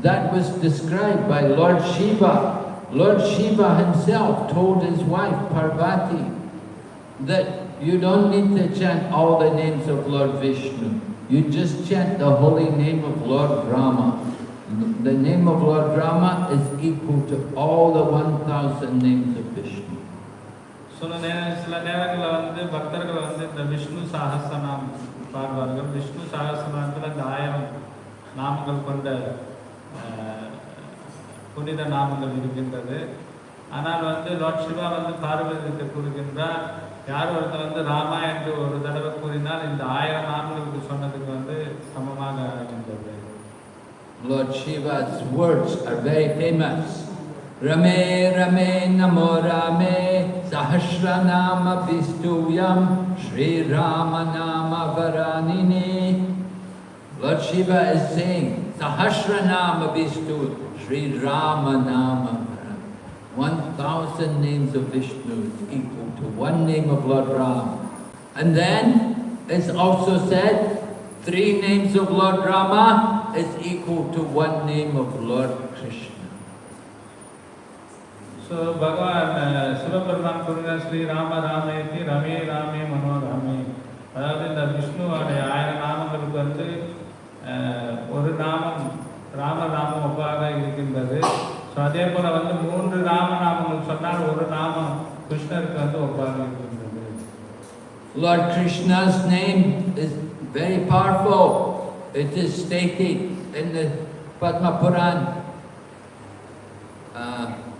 That was described by Lord Shiva. Lord Shiva himself told his wife Parvati that you don't need to chant all the names of Lord Vishnu. You just chant the holy name of Lord Rama. The name of Lord Rama is equal to all the 1000 names of. சில நே சில நேரங்களில் வந்து பக்தர்கள் வந்து இந்த விஷ்ணு சஹஸ்ரநாம் பாடுவார்கள். விஷ்ணு சஹஸ்ரநாமத்தில் இந்த ஆயிரம் நாமங்கள் கொண்ட புனித நாமங்கள் இருக்கின்றது. ஆனால் வந்து லார்ட் சிவா வந்து பார்வதிக்கு கூறுகின்றார் யார் ஒருத்தர் வந்து ராமா என்று ஒரு தடவை கூறினால் இந்த ஆயிரம் நாமங்களுக்கு சொன்னதுக்கு வந்து சமமாக இருக்கின்றது. Lord Shiva's words are very famous. Rame Rame Namo Rame Sahasranama Vistuyam Sri Rama Nama Varanini. Lord Shiva is saying Sahasranama Vistu Sri Rama Nama Varanini. One thousand names of Vishnu is equal to one name of Lord Ram. And then it's also said three names of Lord Rama is equal to one name of Lord. So பகவான் சிவபெருமான் கூறுகிறார் ஸ்ரீ ராம ராமேத்தி ரமே ராமே மனோராமே அதாவது இந்த விஷ்ணுவோடைய ஆயிரம் நாமங்களுக்கு வந்து ஒரு நாமம் ராம நாமம் ஒப்பாக இருக்கின்றது ஸோ அதே போல் வந்து மூன்று ராம நாமங்கள் சொன்னால் ஒரு நாமம் கிருஷ்ணருக்கு வந்து ஒப்பாக இருக்கின்றது Lord Krishna's name is very powerful. It is stated in the Padma Puran.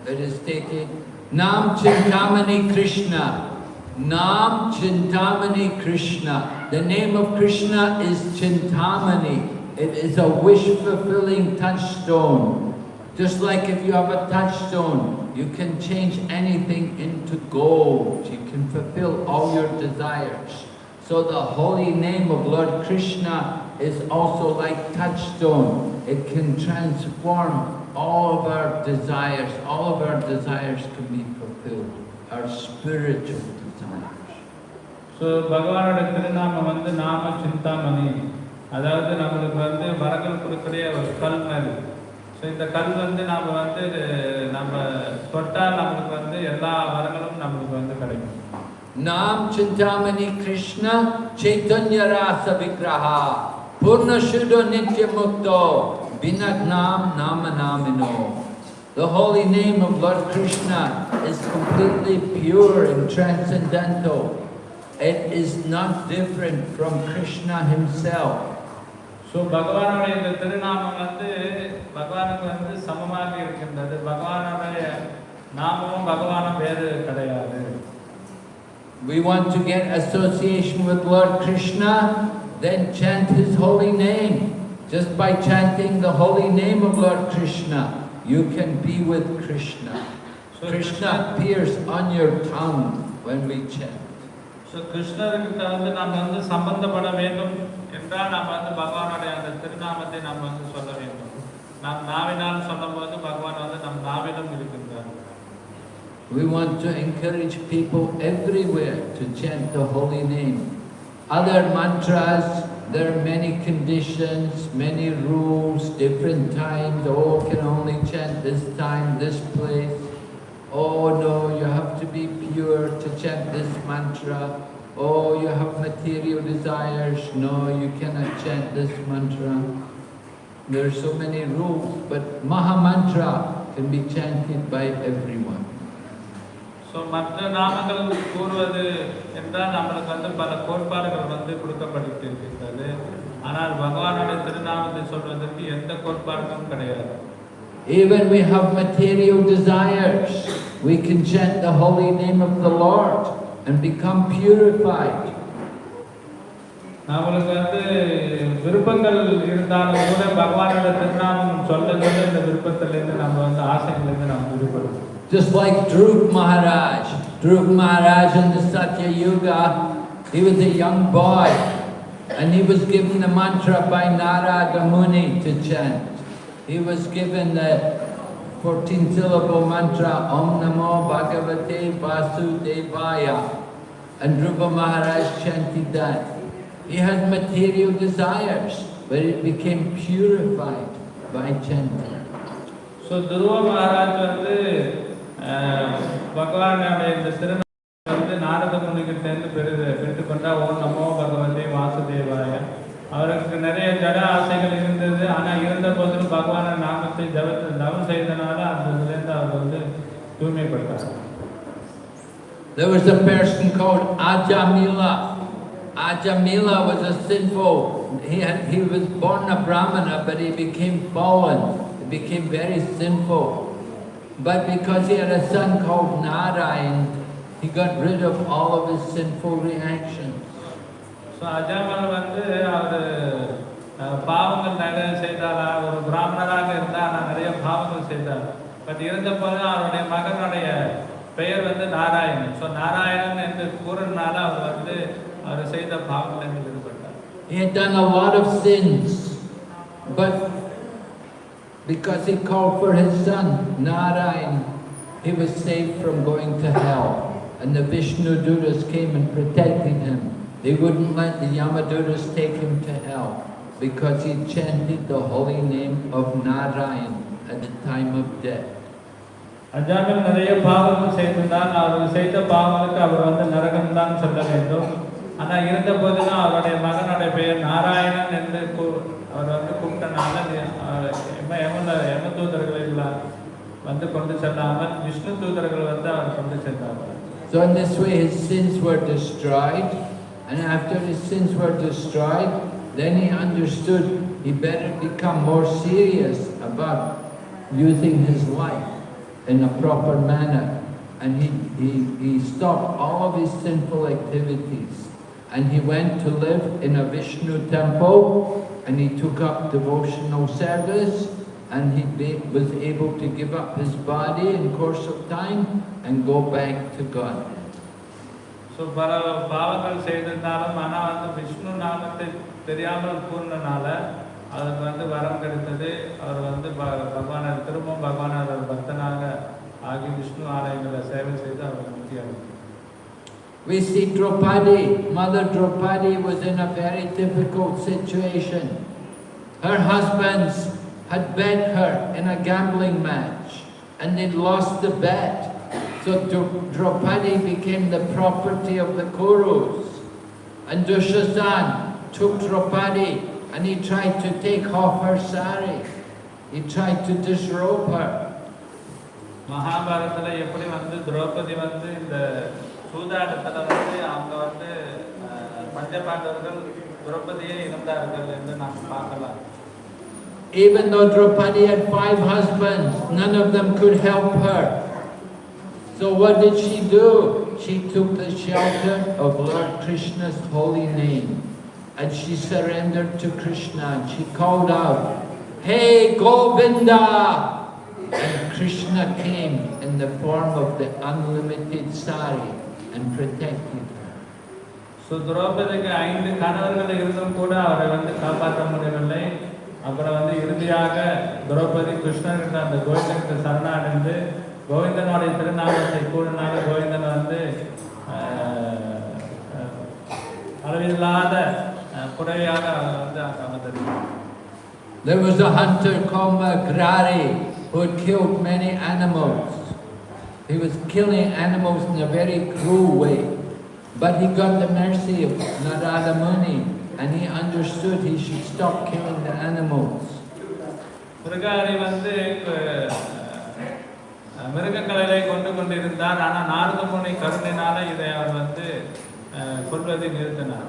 It is stated, Nam Chintamani Krishna. Nam Chintamani Krishna. The name of Krishna is Chintamani. It is a wish-fulfilling touchstone. Just like if you have a touchstone, you can change anything into gold. You can fulfill all your desires. So the holy name of Lord Krishna is also like touchstone. It can transform all of our desires. All of our desires can be fulfilled. Our spiritual desires. So பகவானோட திருநாமம் வந்து நாம சிந்தாமணி அதாவது நம்மளுக்கு வந்து வரங்கள் கொடுக்கக்கூடிய ஒரு கல் மாதிரி ஸோ இந்த கல் வந்து நம்ம வந்து நம்ம தொட்டால் நம்மளுக்கு வந்து எல்லா வரங்களும் நம்மளுக்கு வந்து கிடைக்கும் Chintamani Krishna Chaitanya Rasa Vigraha Purna Shuddha Nitya Mukto Binat Nam Nama Namino The holy name of Lord Krishna is completely pure and transcendental. It is not different from Krishna himself. So பகவானுடைய இந்த திருநாமம் வந்து பகவானுக்கு வந்து சமமாக இருக்கின்றது பகவானுடைய நாமமும் பகவானும் வேறு கிடையாது We want to get association with Lord Krishna, then chant his holy name. Just by chanting the holy name of Lord Krishna, you can be with Krishna. So Krishna appears on your tongue when we chant. So கிருஷ்ணர்கிட்ட வந்து நம்ம வந்து சம்பந்தப்பட வேண்டும் என்றால் நம்ம வந்து பகவானுடைய அந்த திருநாமத்தை நம்ம வந்து சொல்ல வேண்டும் நாம் நாவினால் சொல்லும்போது பகவான் வந்து நம் நாவிலும் இருக்கின்றார் We want to encourage people everywhere to chant the holy name. Other mantras, there are many conditions, many rules, different times. Oh, can only chant this time, this place. Oh no, you have to be pure to chant this mantra. Oh, you have material desires. No, you cannot chant this mantra. There are so many rules, but Maha Mantra can be chanted by everyone. So மற்ற நாமங்கள் கூறுவது என்றால் நம்மளுக்கு வந்து பல கோட்பாடுகள் வந்து கொடுக்கப்பட்டிருக்கின்றது. ஆனால் பகவானுடைய திருநாமத்தை சொல்வதற்கு எந்த கோட்பாடுகளும் கிடையாது. Even we have material desires, we can chant the holy name of the Lord and become purified. நம்மளுக்கு வந்து விருப்பங்கள் இருந்தாலும் கூட பகவானோட திருநாமம் சொல்ல சொல்ல இந்த விருப்பத்திலேருந்து நம்ம வந்து ஆசைகளிலிருந்து நம்ம விடுபடுவோம் Just like Dhruv Maharaj. Dhruv Maharaj in the Satya Yuga, he was a young boy and he was given the mantra by Narada Muni to chant. He was given the 14 syllable mantra Om Namo Bhagavate Vasudevaya and Dhruva Maharaj chanted that. He had material desires but it became purified by chanting. So Dhruva Maharaj பகவானுடைய இந்த திருநாமம் வந்து நாரத முனிகிட்டேருந்து பெரு பெற்றுக்கொண்டா ஓம் நமோ பகவதே வாசுதேவாய அவருக்கு நிறைய ஜட ஆசைகள் இருந்தது ஆனால் இருந்த போதிலும் பகவான நாமத்தை ஜப தவம் செய்தனால அந்த இதுலேருந்து அவர் வந்து தூய்மைப்பட்டார் There was a person called Ajamila. Ajamila was a sinful, he, had, he was born a Brahmana, but he became fallen. He became very sinful. But because he had a son called Narayan, he got rid of all of his sinful reactions. So அஜாமல் வந்து அவர் பாவங்கள் நிறைய செய்தார் ஒரு பிராமணராக இருந்தால் ஆனால் நிறைய பாவங்கள் செய்தார் பட் இருந்தபோது அவருடைய மகனுடைய பெயர் வந்து நாராயணன் ஸோ நாராயணன் என்று கூறினால அவர் வந்து அவர் செய்த பாவங்களிலிருந்து விடுபட்டார் He had done a lot of sins, but because he called for his son, Narayan, he was saved from going to hell. And the Vishnu Dutas came and protected him. They wouldn't let the Yamadutas take him to hell because he chanted the holy name of Narayan at the time of death. அஜாமல் நிறைய பாவங்கள் செய்திருந்தால் அவர் செய்த பாவங்களுக்கு அவர் வந்து நரகம் தான் சொல்ல வேண்டும் ஆனால் இருந்த போதிலும் அவருடைய மகனுடைய பெயர் நாராயணன் என்று கூ- அவர் வந்து கூப்பிட்டனால யம யம யம தூதர்கள் எல்லாம் வந்து கொண்டு செல்லாமல் விஷ்ணு தூதர்கள் வந்து அவர் கொண்டு சென்றார்கள் So in this way his sins were destroyed and after his sins were destroyed then he understood he better become more serious about using his life. in a proper manner. And he, he, he stopped all of his sinful activities. And he went to live in a Vishnu temple and he took up devotional service and he be- was able to give up his body in course of time and go back to God. So பல பாவங்கள் செய்திருந்தாலும் ஆனால் வந்து விஷ்ணு நாமத்தை தெரியாமல் கூறினால அவருக்கு வந்து வரம் கிடைத்தது அவர் வந்து ப- பகவானை திரும்பவும் பகவானோட பக்தனாக ஆகி விஷ்ணு ஆலயங்களில் சேவை செய்து அவர் முக்தி அடைந்தார் We see Draupadi, Mother Draupadi was in a very difficult situation. Her husbands had bet her in a gambling match and they'd lost the bet. So Dra- Draupadi became the property of the Kurus. And Dushasan took Draupadi and he tried to take off her sari. He tried to disrobe her. மகாபாரதத்தில் எப்படி வந்து திரௌபதி வந்து இந்த சூதாட்டத்தில் வந்து அவங்க வந்து அஹ், பஞ்சபாண்டவர்கள் திரௌபதியை இழந்தார்கள் என்று நாம் பார்க்கலாம் Even though Draupadi had five husbands, none of them could help her. So what did she do? She took the shelter of Lord Krishna's holy name and she surrendered to Krishna and she called out, Hey Govinda! And Krishna came in the form of the unlimited sari and protected her. So திரௌபதிக்கு ஐந்து கணவர்கள் இருந்தும் கூட அவரை வந்து காப்பாற்ற முடியவில்லை அப்புறம் வந்து இறுதியாக திரௌபதி கிருஷ்ணனுக்கு அந்த கோவிந்தனுக்கு சரணடைந்து கோவிந்தனுடைய திருநாமத்தை கூடினால கோவிந்தன் வந்து அளவில்லாத அவர் வந்து அமர்ந்திருக்கிறார் There was a hunter called Magrari who had killed many animals. He was killing animals in a very cruel way. But he got the mercy of Narada Muni and he understood he should stop killing the animals. மிருகாரி வந்து அஹ், மிருகங்களை கொண்டு கொண்டிருந்தார் ஆனால் நாரத முனி கருணையினால இதை அவர் வந்து அஹ், கொல்வதை நிறுத்தினார்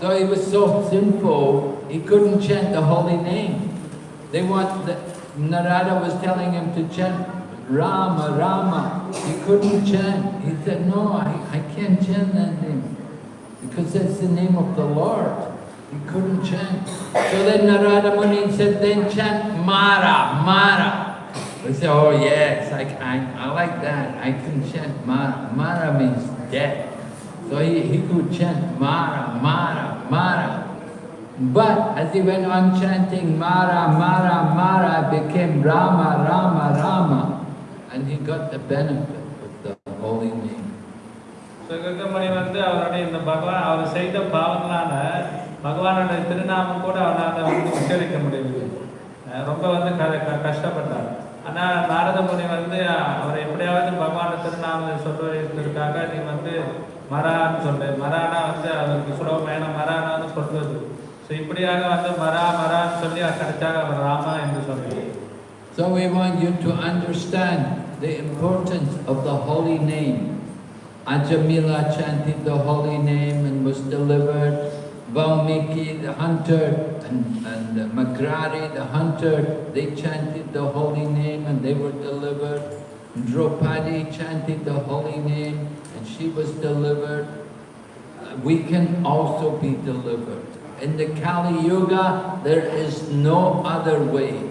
So he was so sinful, he couldn't chant the holy name. They want the, Narada was telling him to chant Rama, Rama. He couldn't chant. He said, no, I, I can't chant that name because that's the name of the Lord. He couldn't chant. So then Narada Muni said, then chant Mara, Mara. We said, oh yes, I, I, I like that. I can chant Mara. Mara means death. So he, he could chant Mara, Mara, Mara. But as he went on chanting Mara, Mara, Mara, became Rama, Rama, Rama. And he got the benefit of the holy name. So Gangamani வந்து அவருடைய இந்த பகவான் அவர் செய்த பாவங்களால பகவானோட திருநாமம் கூட அவரால் வந்து உச்சரிக்க முடியவில்லை. ரொம்ப வந்து க க- கஷ்டப்பட்டார். ஆனால் நாரத முனி வந்து அஹ், அவர் எப்படியாவது பகவான் திருநாமத்தை சொல்வதற்காக நீ வந்து மரான்னு சொல்லு மரானா வந்து அவருக்கு சுலபமான மரானா வந்து சொல்வது ஸோ இப்படியாக வந்து மரா மரான்னு சொல்லி கடைசியாக அவர் ராமா என்று சொன்னார் So we want you to understand the importance of the holy name. Ajamila chanted the holy name and was delivered. Valmiki, the hunter, and, and Mrigari, the hunter, they chanted the holy name and they were delivered. Draupadi chanted the holy name and she was delivered. We can also be delivered. In the Kali Yuga, there is no other way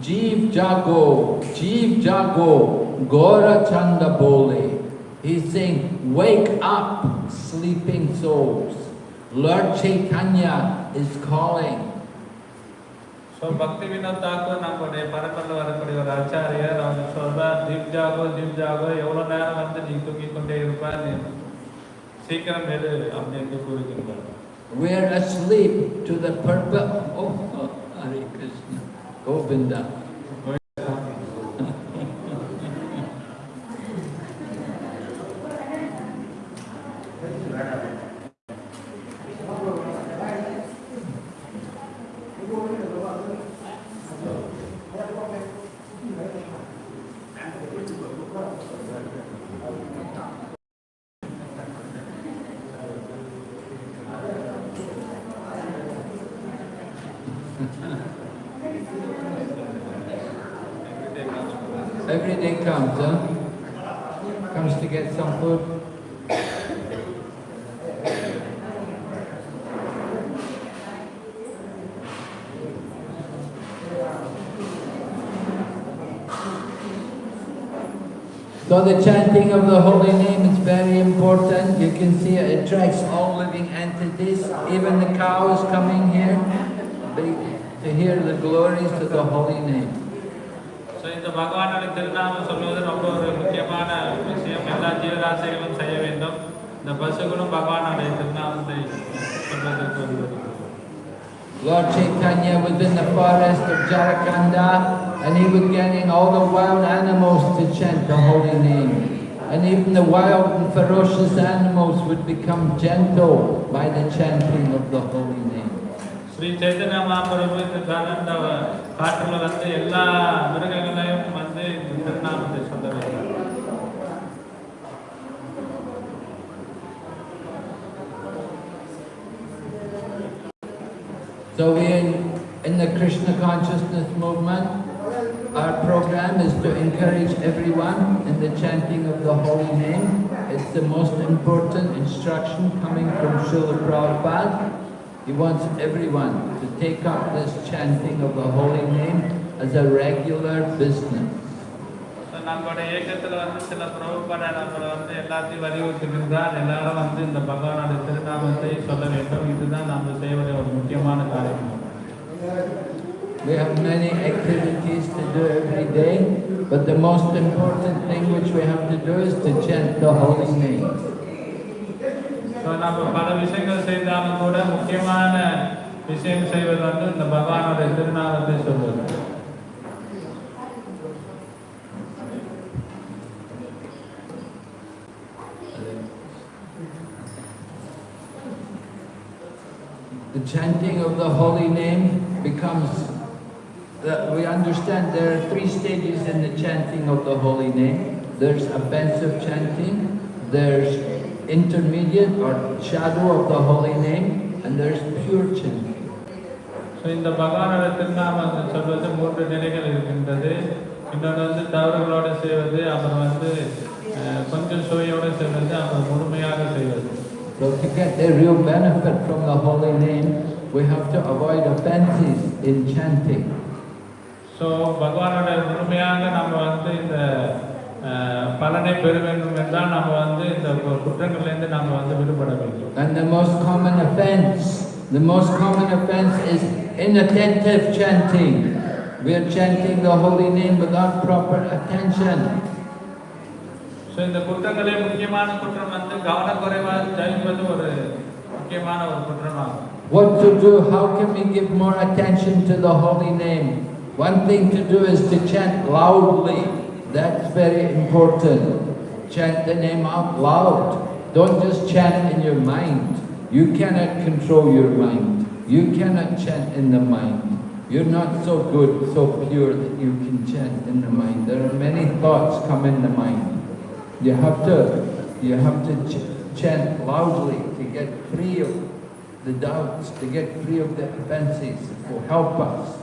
Jeev Jago, Jeev Jago, Gora Chanda Bole. He's saying, wake up, sleeping souls. Lord Chaitanya is calling. So பக்தி வினோத் தாக்கூர் நம்மளுடைய பரம்பரில் வரக்கூடிய ஒரு ஆச்சாரியர் அவங்க சொல்றார் தீப் ஜாகோ தீப் ஜாகோ எவ்வளோ நேரம் வந்து நீ தூங்கிக் கொண்டே இருப்பார் நீ சீக்கிரம் எடு அப்படின்னு கூறுகின்றார் We're asleep to the purpose. Oh, oh, Hare Krishna, Govinda. Every day comes, huh? Comes to get some food. So the chanting of the holy name is very important. You can see it attracts all living entities. Even the cow is coming here to hear the glories of the holy name. Lord Chaitanya was in the forest of Jharikhanda and he was getting all the wild animals to chant the holy name. And even the wild and ferocious animals would become gentle by the chanting of the holy name. Sri Chaitanya Mahaprabhu இந்த காலண்ட காற்றுல வந்து எல்லா மிருகங்களையும் வந்து இந்த திருநாமத்தை சொல்ல வேண்டும் So we in, in the Krishna consciousness movement, our program is to encourage everyone in the chanting of the holy name. It's the most important instruction coming from Srila Prabhupada. He wants everyone to take up this chanting of the holy name as a regular business. So நம்மளுடைய இயக்கத்தில் வந்து சில பிரபுப்பட நம்மளை வந்து எல்லாத்தையும் வலியுறுத்துகின்றார் எல்லாரும் வந்து இந்த பகவானுடைய திருநாமத்தை சொல்ல வேண்டும் இதுதான் நம்ம செய்ய வேண்டிய ஒரு முக்கியமான காரியம் We have many activities to do every day, but the most important thing which we have to do is to chant the holy name. So நம்ம பல விஷயங்கள் செய்தாலும் கூட முக்கியமான விஷயம் செய்வது வந்து இந்த பகவானுடைய திருநாமத்தை சொல்வது The chanting of the holy name becomes, that we understand there are three stages in the chanting of the holy name. There's offensive chanting, there's intermediate or shadow of the holy name, and there's pure chanting. So இந்த பகவானோட திருநாமத்தை சொல்வது மூன்று நிலைகள் இருக்கின்றது இன்னொன்று வந்து தவறுகளோடு செய்வது அப்புறம் வந்து அஹ், கொஞ்சம் சுவையோடு செய்வது அப்புறம் முழுமையாக செய்வது So to get the real benefit from the holy name, we have to avoid offenses in chanting. So பகவானோட முழுமையாக நம்ம வந்து இந்த அஹ், பலனை பெற வேண்டும் என்றால் நம்ம வந்து இந்த கு- குற்றங்கள்லேருந்து நம்ம வந்து விடுபட வேண்டும் And the most common offense, the most common offense is inattentive chanting. We are chanting the holy name without proper attention. So இந்த குற்றங்களே முக்கியமான குற்றம் வந்து கவனக்குறைவாக ஜெயிப்பது ஒரு முக்கியமான ஒரு குற்றமாகும் What to do? How can we give more attention to the holy name? One thing to do is to chant loudly. That's very important. Chant the name out loud. Don't just chant in your mind. You cannot control your mind. You cannot chant in the mind. You're not so good, so pure that you can chant in the mind. There are many thoughts come in the mind. You have to, you have to ch- chant loudly to get free of the doubts, to get free of the offenses, will help us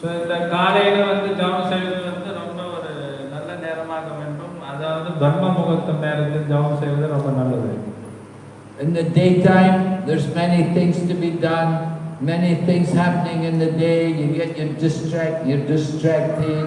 so இந்த காலையில் வந்து ஜபம் செய்வது வந்து ரொம்ப ஒரு நல்ல நேரமாக வேண்டும் அதாவது பிரம்ம முகூர்த்தம் நேரத்தில் ஜபம் செய்வது ரொம்ப நல்லது In the daytime, there's many things to be done, many things happening in the day. You get your distract, you're distracted,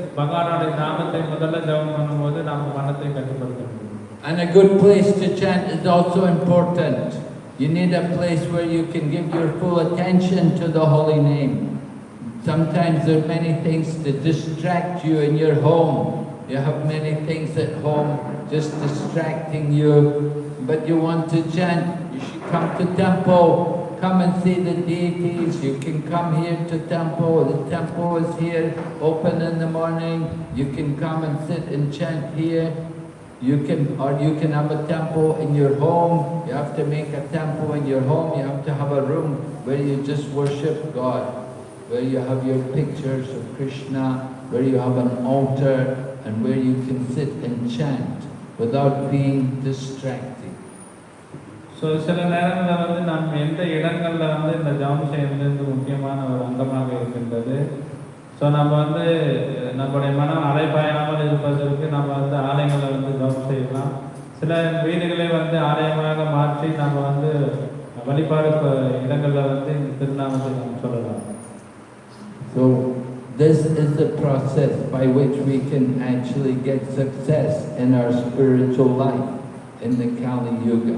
பகவானுடைய நாமத்தை முதல்ல ஜெபம் பண்ணும்போது நம்ம மனத்தை கட்டுப்படுத்த முடியும் And a good place to chant is also important. You need a place where you can give your full attention to the holy name. Sometimes there are many things to distract you in your home. You have many things at home just distracting you. But you want to chant, you should come to temple. Come and see the deities. You can come here to temple. The temple is here, open in the morning. You can come and sit and chant here. You can, or you can have a temple in your home. You have to make a temple in your home. You have to have a room where you just worship God, where you have your pictures of Krishna, where you have an altar, and where you can sit and chant without being distracted. So சில நேரங்களில் வந்து நம்ம எந்த இடங்களில் வந்து இந்த ஜெபம் வந்து முக்கியமான ஒரு அங்கமாக இருக்கின்றது. ஸோ நம்ம வந்து நம்முடைய மனம் அலைப்பாயாமல் இருப்பதற்கு நம்ம வந்து ஆலயங்களில் வந்து ஜெபம் செய்யலாம். சில வீடுகளை வந்து ஆலயமாக மாற்றி நம்ம வந்து வழிபாடு இடங்களில் வந்து இந்த திருநாமத்தை நம்ம சொல்லலாம். So this is the process by which we can actually get success in our spiritual life in the Kali Yuga.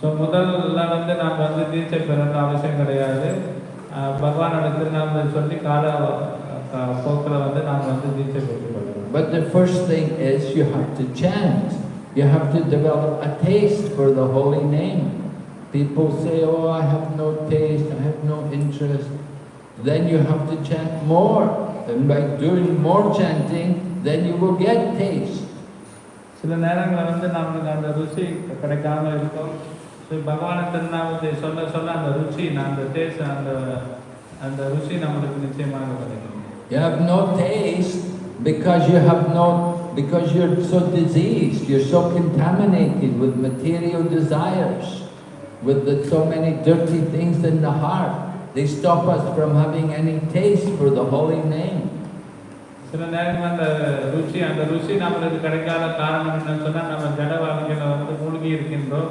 So முதல்ல வந்து நாம் வந்து தீட்சை பெறணும் அவசியம் கிடையாது அஹ் பகவானோட திருநாமத்தை சொல்லி கால அஹ், போக்கில் வந்து நாம் வந்து தீட்சை பெற்றுக்கொள்ளலாம் But the first thing is you have to chant. You have to develop a taste for the holy name. People say, oh, I have no taste, I have no interest. Then you have to chant more. And by doing more chanting, then you will get taste. சில நேரங்களில் வந்து நம்மளுக்கு அந்த ருசி கிடைக்காம இருக்கும் so பகவான திருநாமத்தை சொல்ல சொல்ல அந்த ருச்சி அந்த டேஸ்ட் அந்த அந்த ருசி நம்மளுக்கு நிச்சயமாக கிடைக்கும் You have no taste because you have no, because you're so diseased, you're so contaminated with material desires, with the, so many dirty things in the heart. They stop us from having any taste for the holy name. சில நேரங்கள் அந்த ருச்சி அந்த ருசி நம்மளுக்கு கிடைக்காத காரணம் என்னன்னு சொன்னால் நம்ம ஜட வாழ்க்கையில் வந்து மூழ்கி இருக்கின்றோம்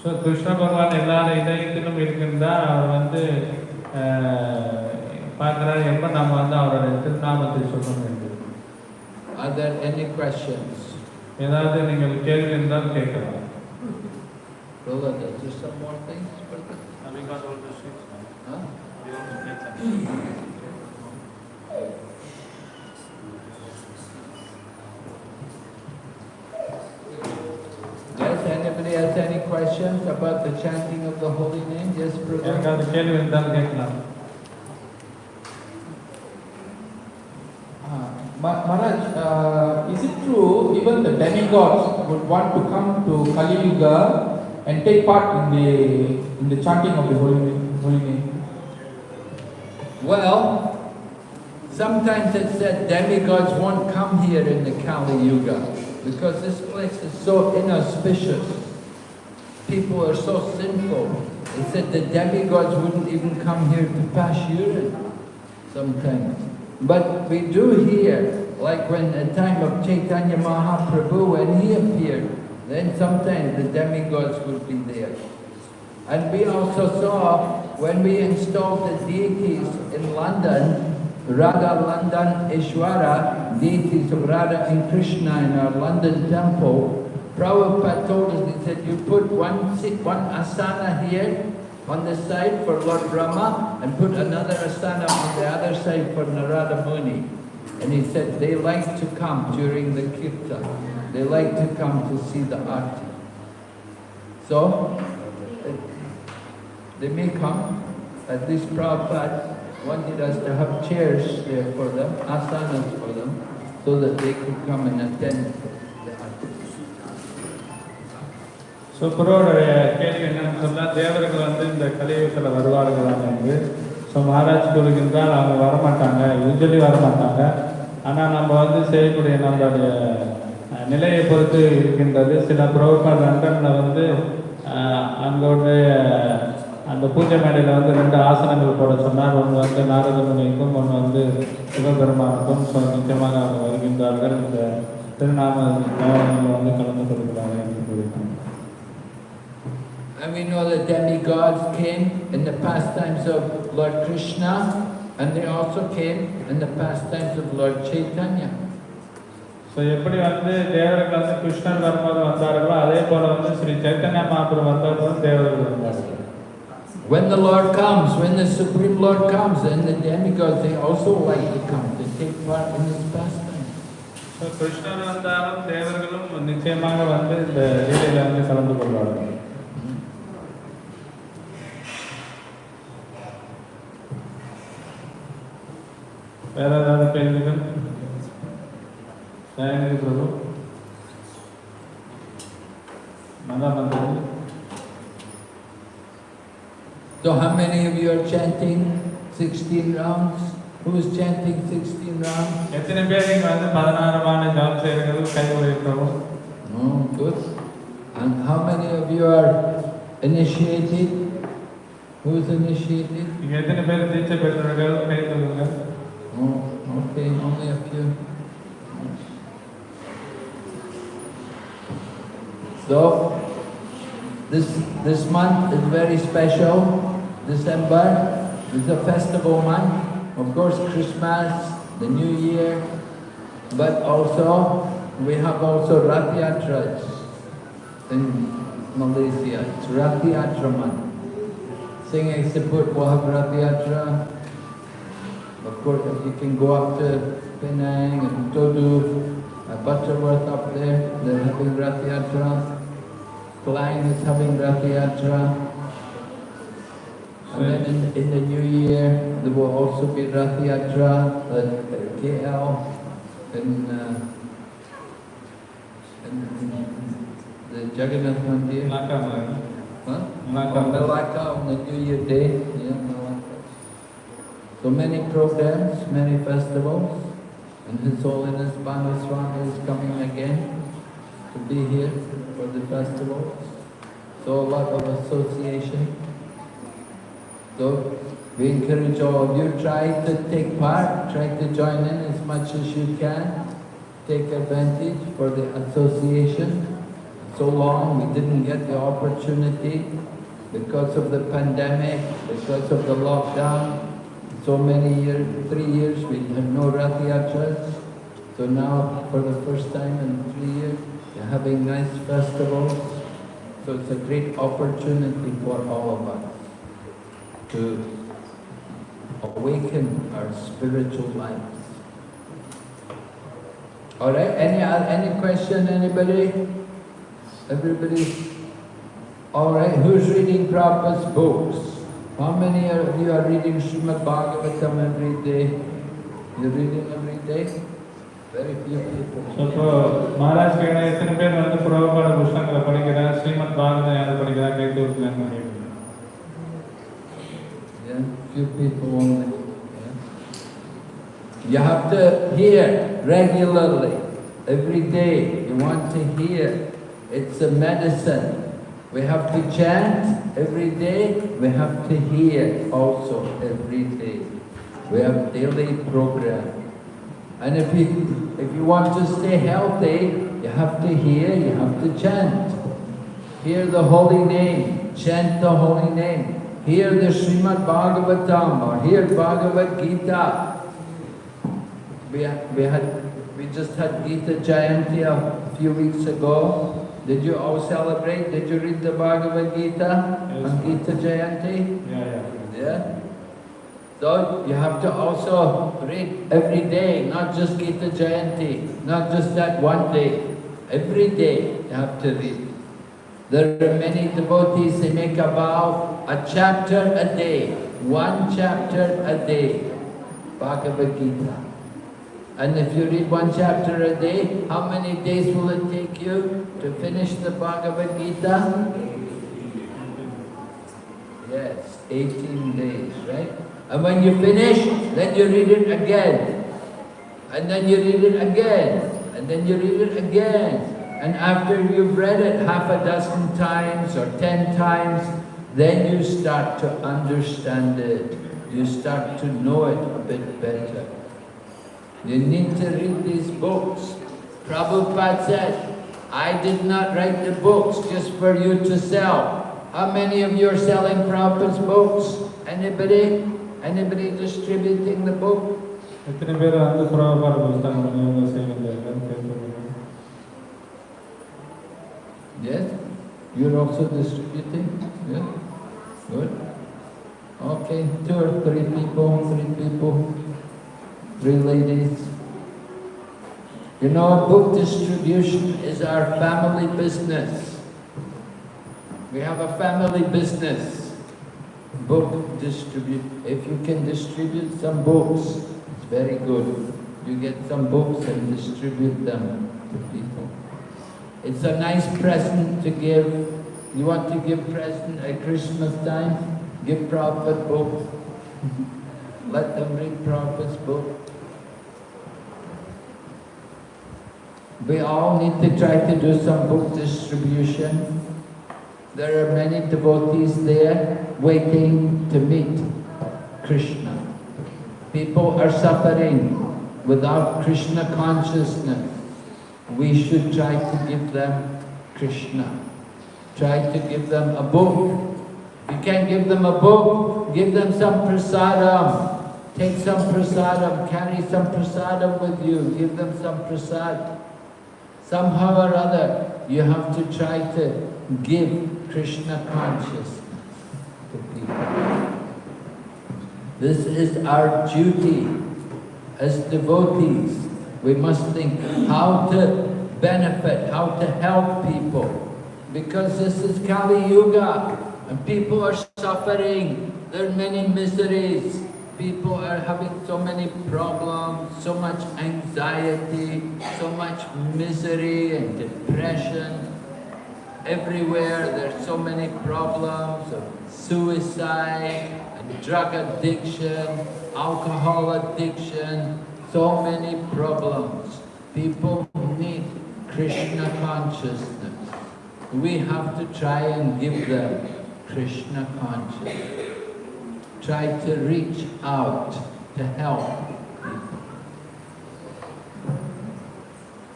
ஸோ கிருஷ்ண பகவான் எல்லாரும் இதயத்திலும் இருக்கின்றார் அவர் வந்து பார்க்கிறார் எப்போ நம்ம வந்து அவருடைய திருநாமத்தை சொல்ல வேண்டும் Are there any questions? ஏதாவது நீங்கள் கேள்வி இருந்தால் கேட்கலாம் Rola, is there some more things? brother? Huh? Yes, questions about the chanting of the holy name? Yes, brother. ಯಾಕಾದರೂ ಕೇಳಿ Maharaj, uh, is it true even the demigods would want to come to Kali Yuga and take part in the in the chanting of the holy name? Well, sometimes it's said demigods won't come here in the Kali Yuga because this place is so inauspicious. People are so sinful. They said the demigods wouldn't even come here to pass urine sometimes. But we do hear, like when the time of Chaitanya Mahaprabhu, when he appeared, then sometimes the demigods would be there. And we also saw when we installed the deities in London, Radha Londonishvara, deities of Radha and Krishna in our London temple, Prabhupada told us, he said, you put one, sit- one asana here on the side for Lord Brahma and put another asana on the other side for Narada Muni. And he said they like to come during the kirtan. They like to come to see the arti. So, they may come. At least Prabhupada wanted us to have chairs there for them, asanas for them, so that they could come and attend so குருவோடைய கேள்வி என்னன்னு சொன்னால் தேவர்கள் வந்து இந்த கலியுகத்தில் வருவார்களாம் என்று so Maharaj கூறுகின்றால் அவங்க வரமாட்டாங்க. யூஸ்வலி வரமாட்டாங்க. ஆனால் நம்ம வந்து செய்யக்கூடிய நம்மளுடைய நிலையை பொறுத்து இருக்கின்றது. சில புரோக்கர் லண்டனில் வந்து அங்களுடைய அந்த பூஜை மேடையில் வந்து ரெண்டு ஆசனங்கள் போட சொன்னார். ஒன்று வந்து நாரத முனிக்கும் ஒன்று வந்து சிவபெருமானுக்கும். ஸோ நிச்சயமாக அவங்க வருகின்றார்கள். இந்த திருநாம வந்து கலந்து கொள்கிறார்கள். என்று And we know that demigods came in the pastimes of Lord Krishna, and they also came in the pastimes of Lord Chaitanya. So எப்படி வந்து தேவர்கள் வந்து கிருஷ்ணன் வரும்போது வந்தார்களோ அதே போல வந்து ஸ்ரீ சைத்தன்ய மகாபுரம் வந்தபோது தேவர்கள் வந்தார்கள் When the Lord comes, when the Supreme Lord comes, then the demigods, they also like to come to take part in this pastime. So Krishnan வந்தாலும் தேவர்களும் நிச்சயமாக வந்து இந்த லீலையில வந்து கலந்து கொள்வார்கள் வேற ஏதாவது கேள்விகள் தயங்கி பிரபு நல்லா வந்தது So how many of you are chanting 16 rounds? Who is chanting 16 rounds? எத்தனை பேர் நீங்க வந்து பதினாறுமான ஜாப் செய்யறது கை உழைக்கிறோம் Oh, good. And how many of you are initiated? Who is initiated? நீங்க எத்தனை பேர் தீட்சை பெற்றவர்கள் கை தூக்குங்க Oh, okay, only a few. So, this, this month is very special. December is a festival month. Of course, Christmas, the New Year, but also we have also Rath in Malaysia. It's Rath Yatra month. Sungai Siput will have. Of course, you can go up to Penang and Todu, uh, Butterworth up there, they're having Rath Yatra. Klang is having Rath Yatra. And then in, in, the new year, there will also be Rath Yatra at KL in, uh, in, in the Jagannath Mandir. Malacca, huh? Malacca. Oh, Malacca on the New Year Day, yeah. So many programs, many festivals, and His Holiness Banaswami is coming again to be here for the festivals. So a lot of association. So we encourage all of you, try to take part, try to join in as much as you can. Take advantage for the association. So long we didn't get the opportunity because of the pandemic, because of the lockdown. So many years, three years, we had no Rath Yatras. So now, for the first time in three years, we're having nice festivals. So it's a great opportunity for all of us to awaken our spiritual lives. All right, any, any question, anybody? Everybody? All right, who's reading Prabhupada's books? How many of you are reading Srimad Bhagavatam every day? You're reading every day? Very few people. So இப்போ மகாராஜ் கேட்குற எத்தனை பேர் வந்து புரோபாட புஸ்தகங்களை படிக்கிறார் ஸ்ரீமத் பாரதம் யார் படிக்கிறார் கை தூக்குங்கன்னு கேட்குறேன் Yeah, few people only. Yeah. You have to hear regularly, every day. You want to hear. It's a medicine. We have to chant every day. We have to hear also every day. We have daily program. And if you, if you want to stay healthy, you have to hear, you have to chant. Hear the holy name, chant the holy name. Hear the Srimad Bhagavatam or hear Bhagavad Gita. We, we had, we just had Gita Jayanti a few weeks ago. Did you all celebrate? Did you read the Bhagavad Gita Yes. on Gita Jayanti? Yeah, yeah Yeah? So you have to also read every day, not just Gita Jayanti, not just that one day. Every day you have to read. There are many devotees, they make a vow, a chapter a day, one chapter a day, Bhagavad Gita. And if you read one chapter a day, how many days will it take you to finish the Bhagavad Gita? Yes, 18 days, right? And when you finish, then you read it again. And then you read it again. And then you read it again. And after you've read it half a dozen times or ten times, then you start to understand it. You start to know it a bit better. You need to read these books. Prabhupada said, I did not write the books just for you to sell. How many of you are selling Prabhupada's books? Anybody? Anybody distributing the book? Yes? You're also distributing? Yeah? Good. Okay, two or three people, three people three ladies. You know, book distribution is our family business. We have a family business. Book distribute. If you can distribute some books, it's very good. You get some books and distribute them to people. It's a nice present to give. You want to give present at Christmas time? Give Prophet book. Let them read Prophet's book. We all need to try to do some book distribution. There are many devotees there waiting to meet Krishna. People are suffering without Krishna consciousness. We should try to give them Krishna. Try to give them a book. You can't give them a book, give them some prasadam. Take some prasadam, carry some prasadam with you, give them some prasad. Somehow or other, you have to try to give Krishna consciousness to people. This is our duty as devotees. We must think how to benefit, how to help people. Because this is Kali Yuga and people are suffering. There are many miseries. People are having so many problems, so much anxiety, so much misery and depression. Everywhere there's so many problems of suicide and drug addiction, alcohol addiction, so many problems. People need Krishna consciousness. We have to try and give them Krishna consciousness Try to reach out to help people.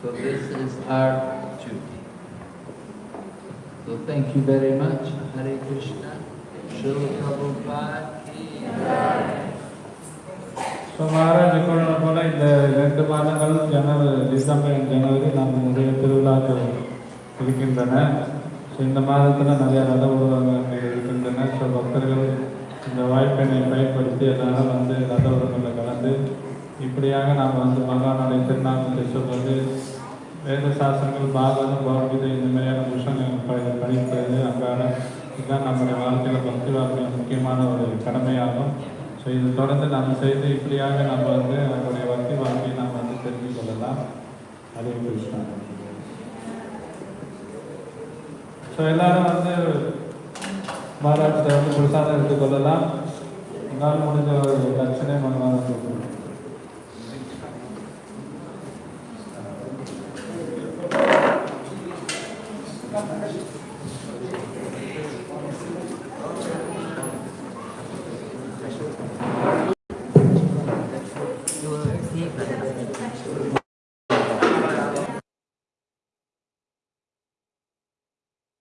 So this is our duty. So thank you very much. Hare Krishna. Srila Prabhupada ki so Maharaj கூறின போல இந்த ரெண்டு மாதங்கள் ஜனவரி December ஜனவரி நம்ம நிறைய திருவிழாக்கள் இருக்கின்றன so இந்த மாதத்தில் நிறைய ரத உருவங்கள் இருக்கின்றன ஸோ பக்தர்கள் இந்த வாய்ப்பினை பயன்படுத்தி எல்லாரும் வந்து ரத உறவுகளில் கலந்து இப்படியாக நாம் வந்து பகவானுடைய திருநாமத்தை சொல்வது வேத சாஸ்திரங்கள் பாகவதம் பகவத்கீதை இந்த மாதிரியான விஷயங்கள் ப- படிப்பது அன்றாட இதுதான் நம்முடைய வாழ்க்கையில் பக்தி வாழ்க்கையில் முக்கியமான ஒரு கடமையாகும். ஸோ இது தொடர்ந்து நாம் செய்து இப்படியாக நம்ம வந்து நம்முடைய பக்தி வாழ்க்கையை நாம் வந்து தெரிந்து கொள்ளலாம். அதே கிருஷ்ணா ஸோ எல்லாரும் வந்து மாறாட்டத்தை வந்து முழுசாக எடுத்துக்கொள்ளலாம் என்னால் முடிஞ்ச ஒரு லட்சணே மனமாக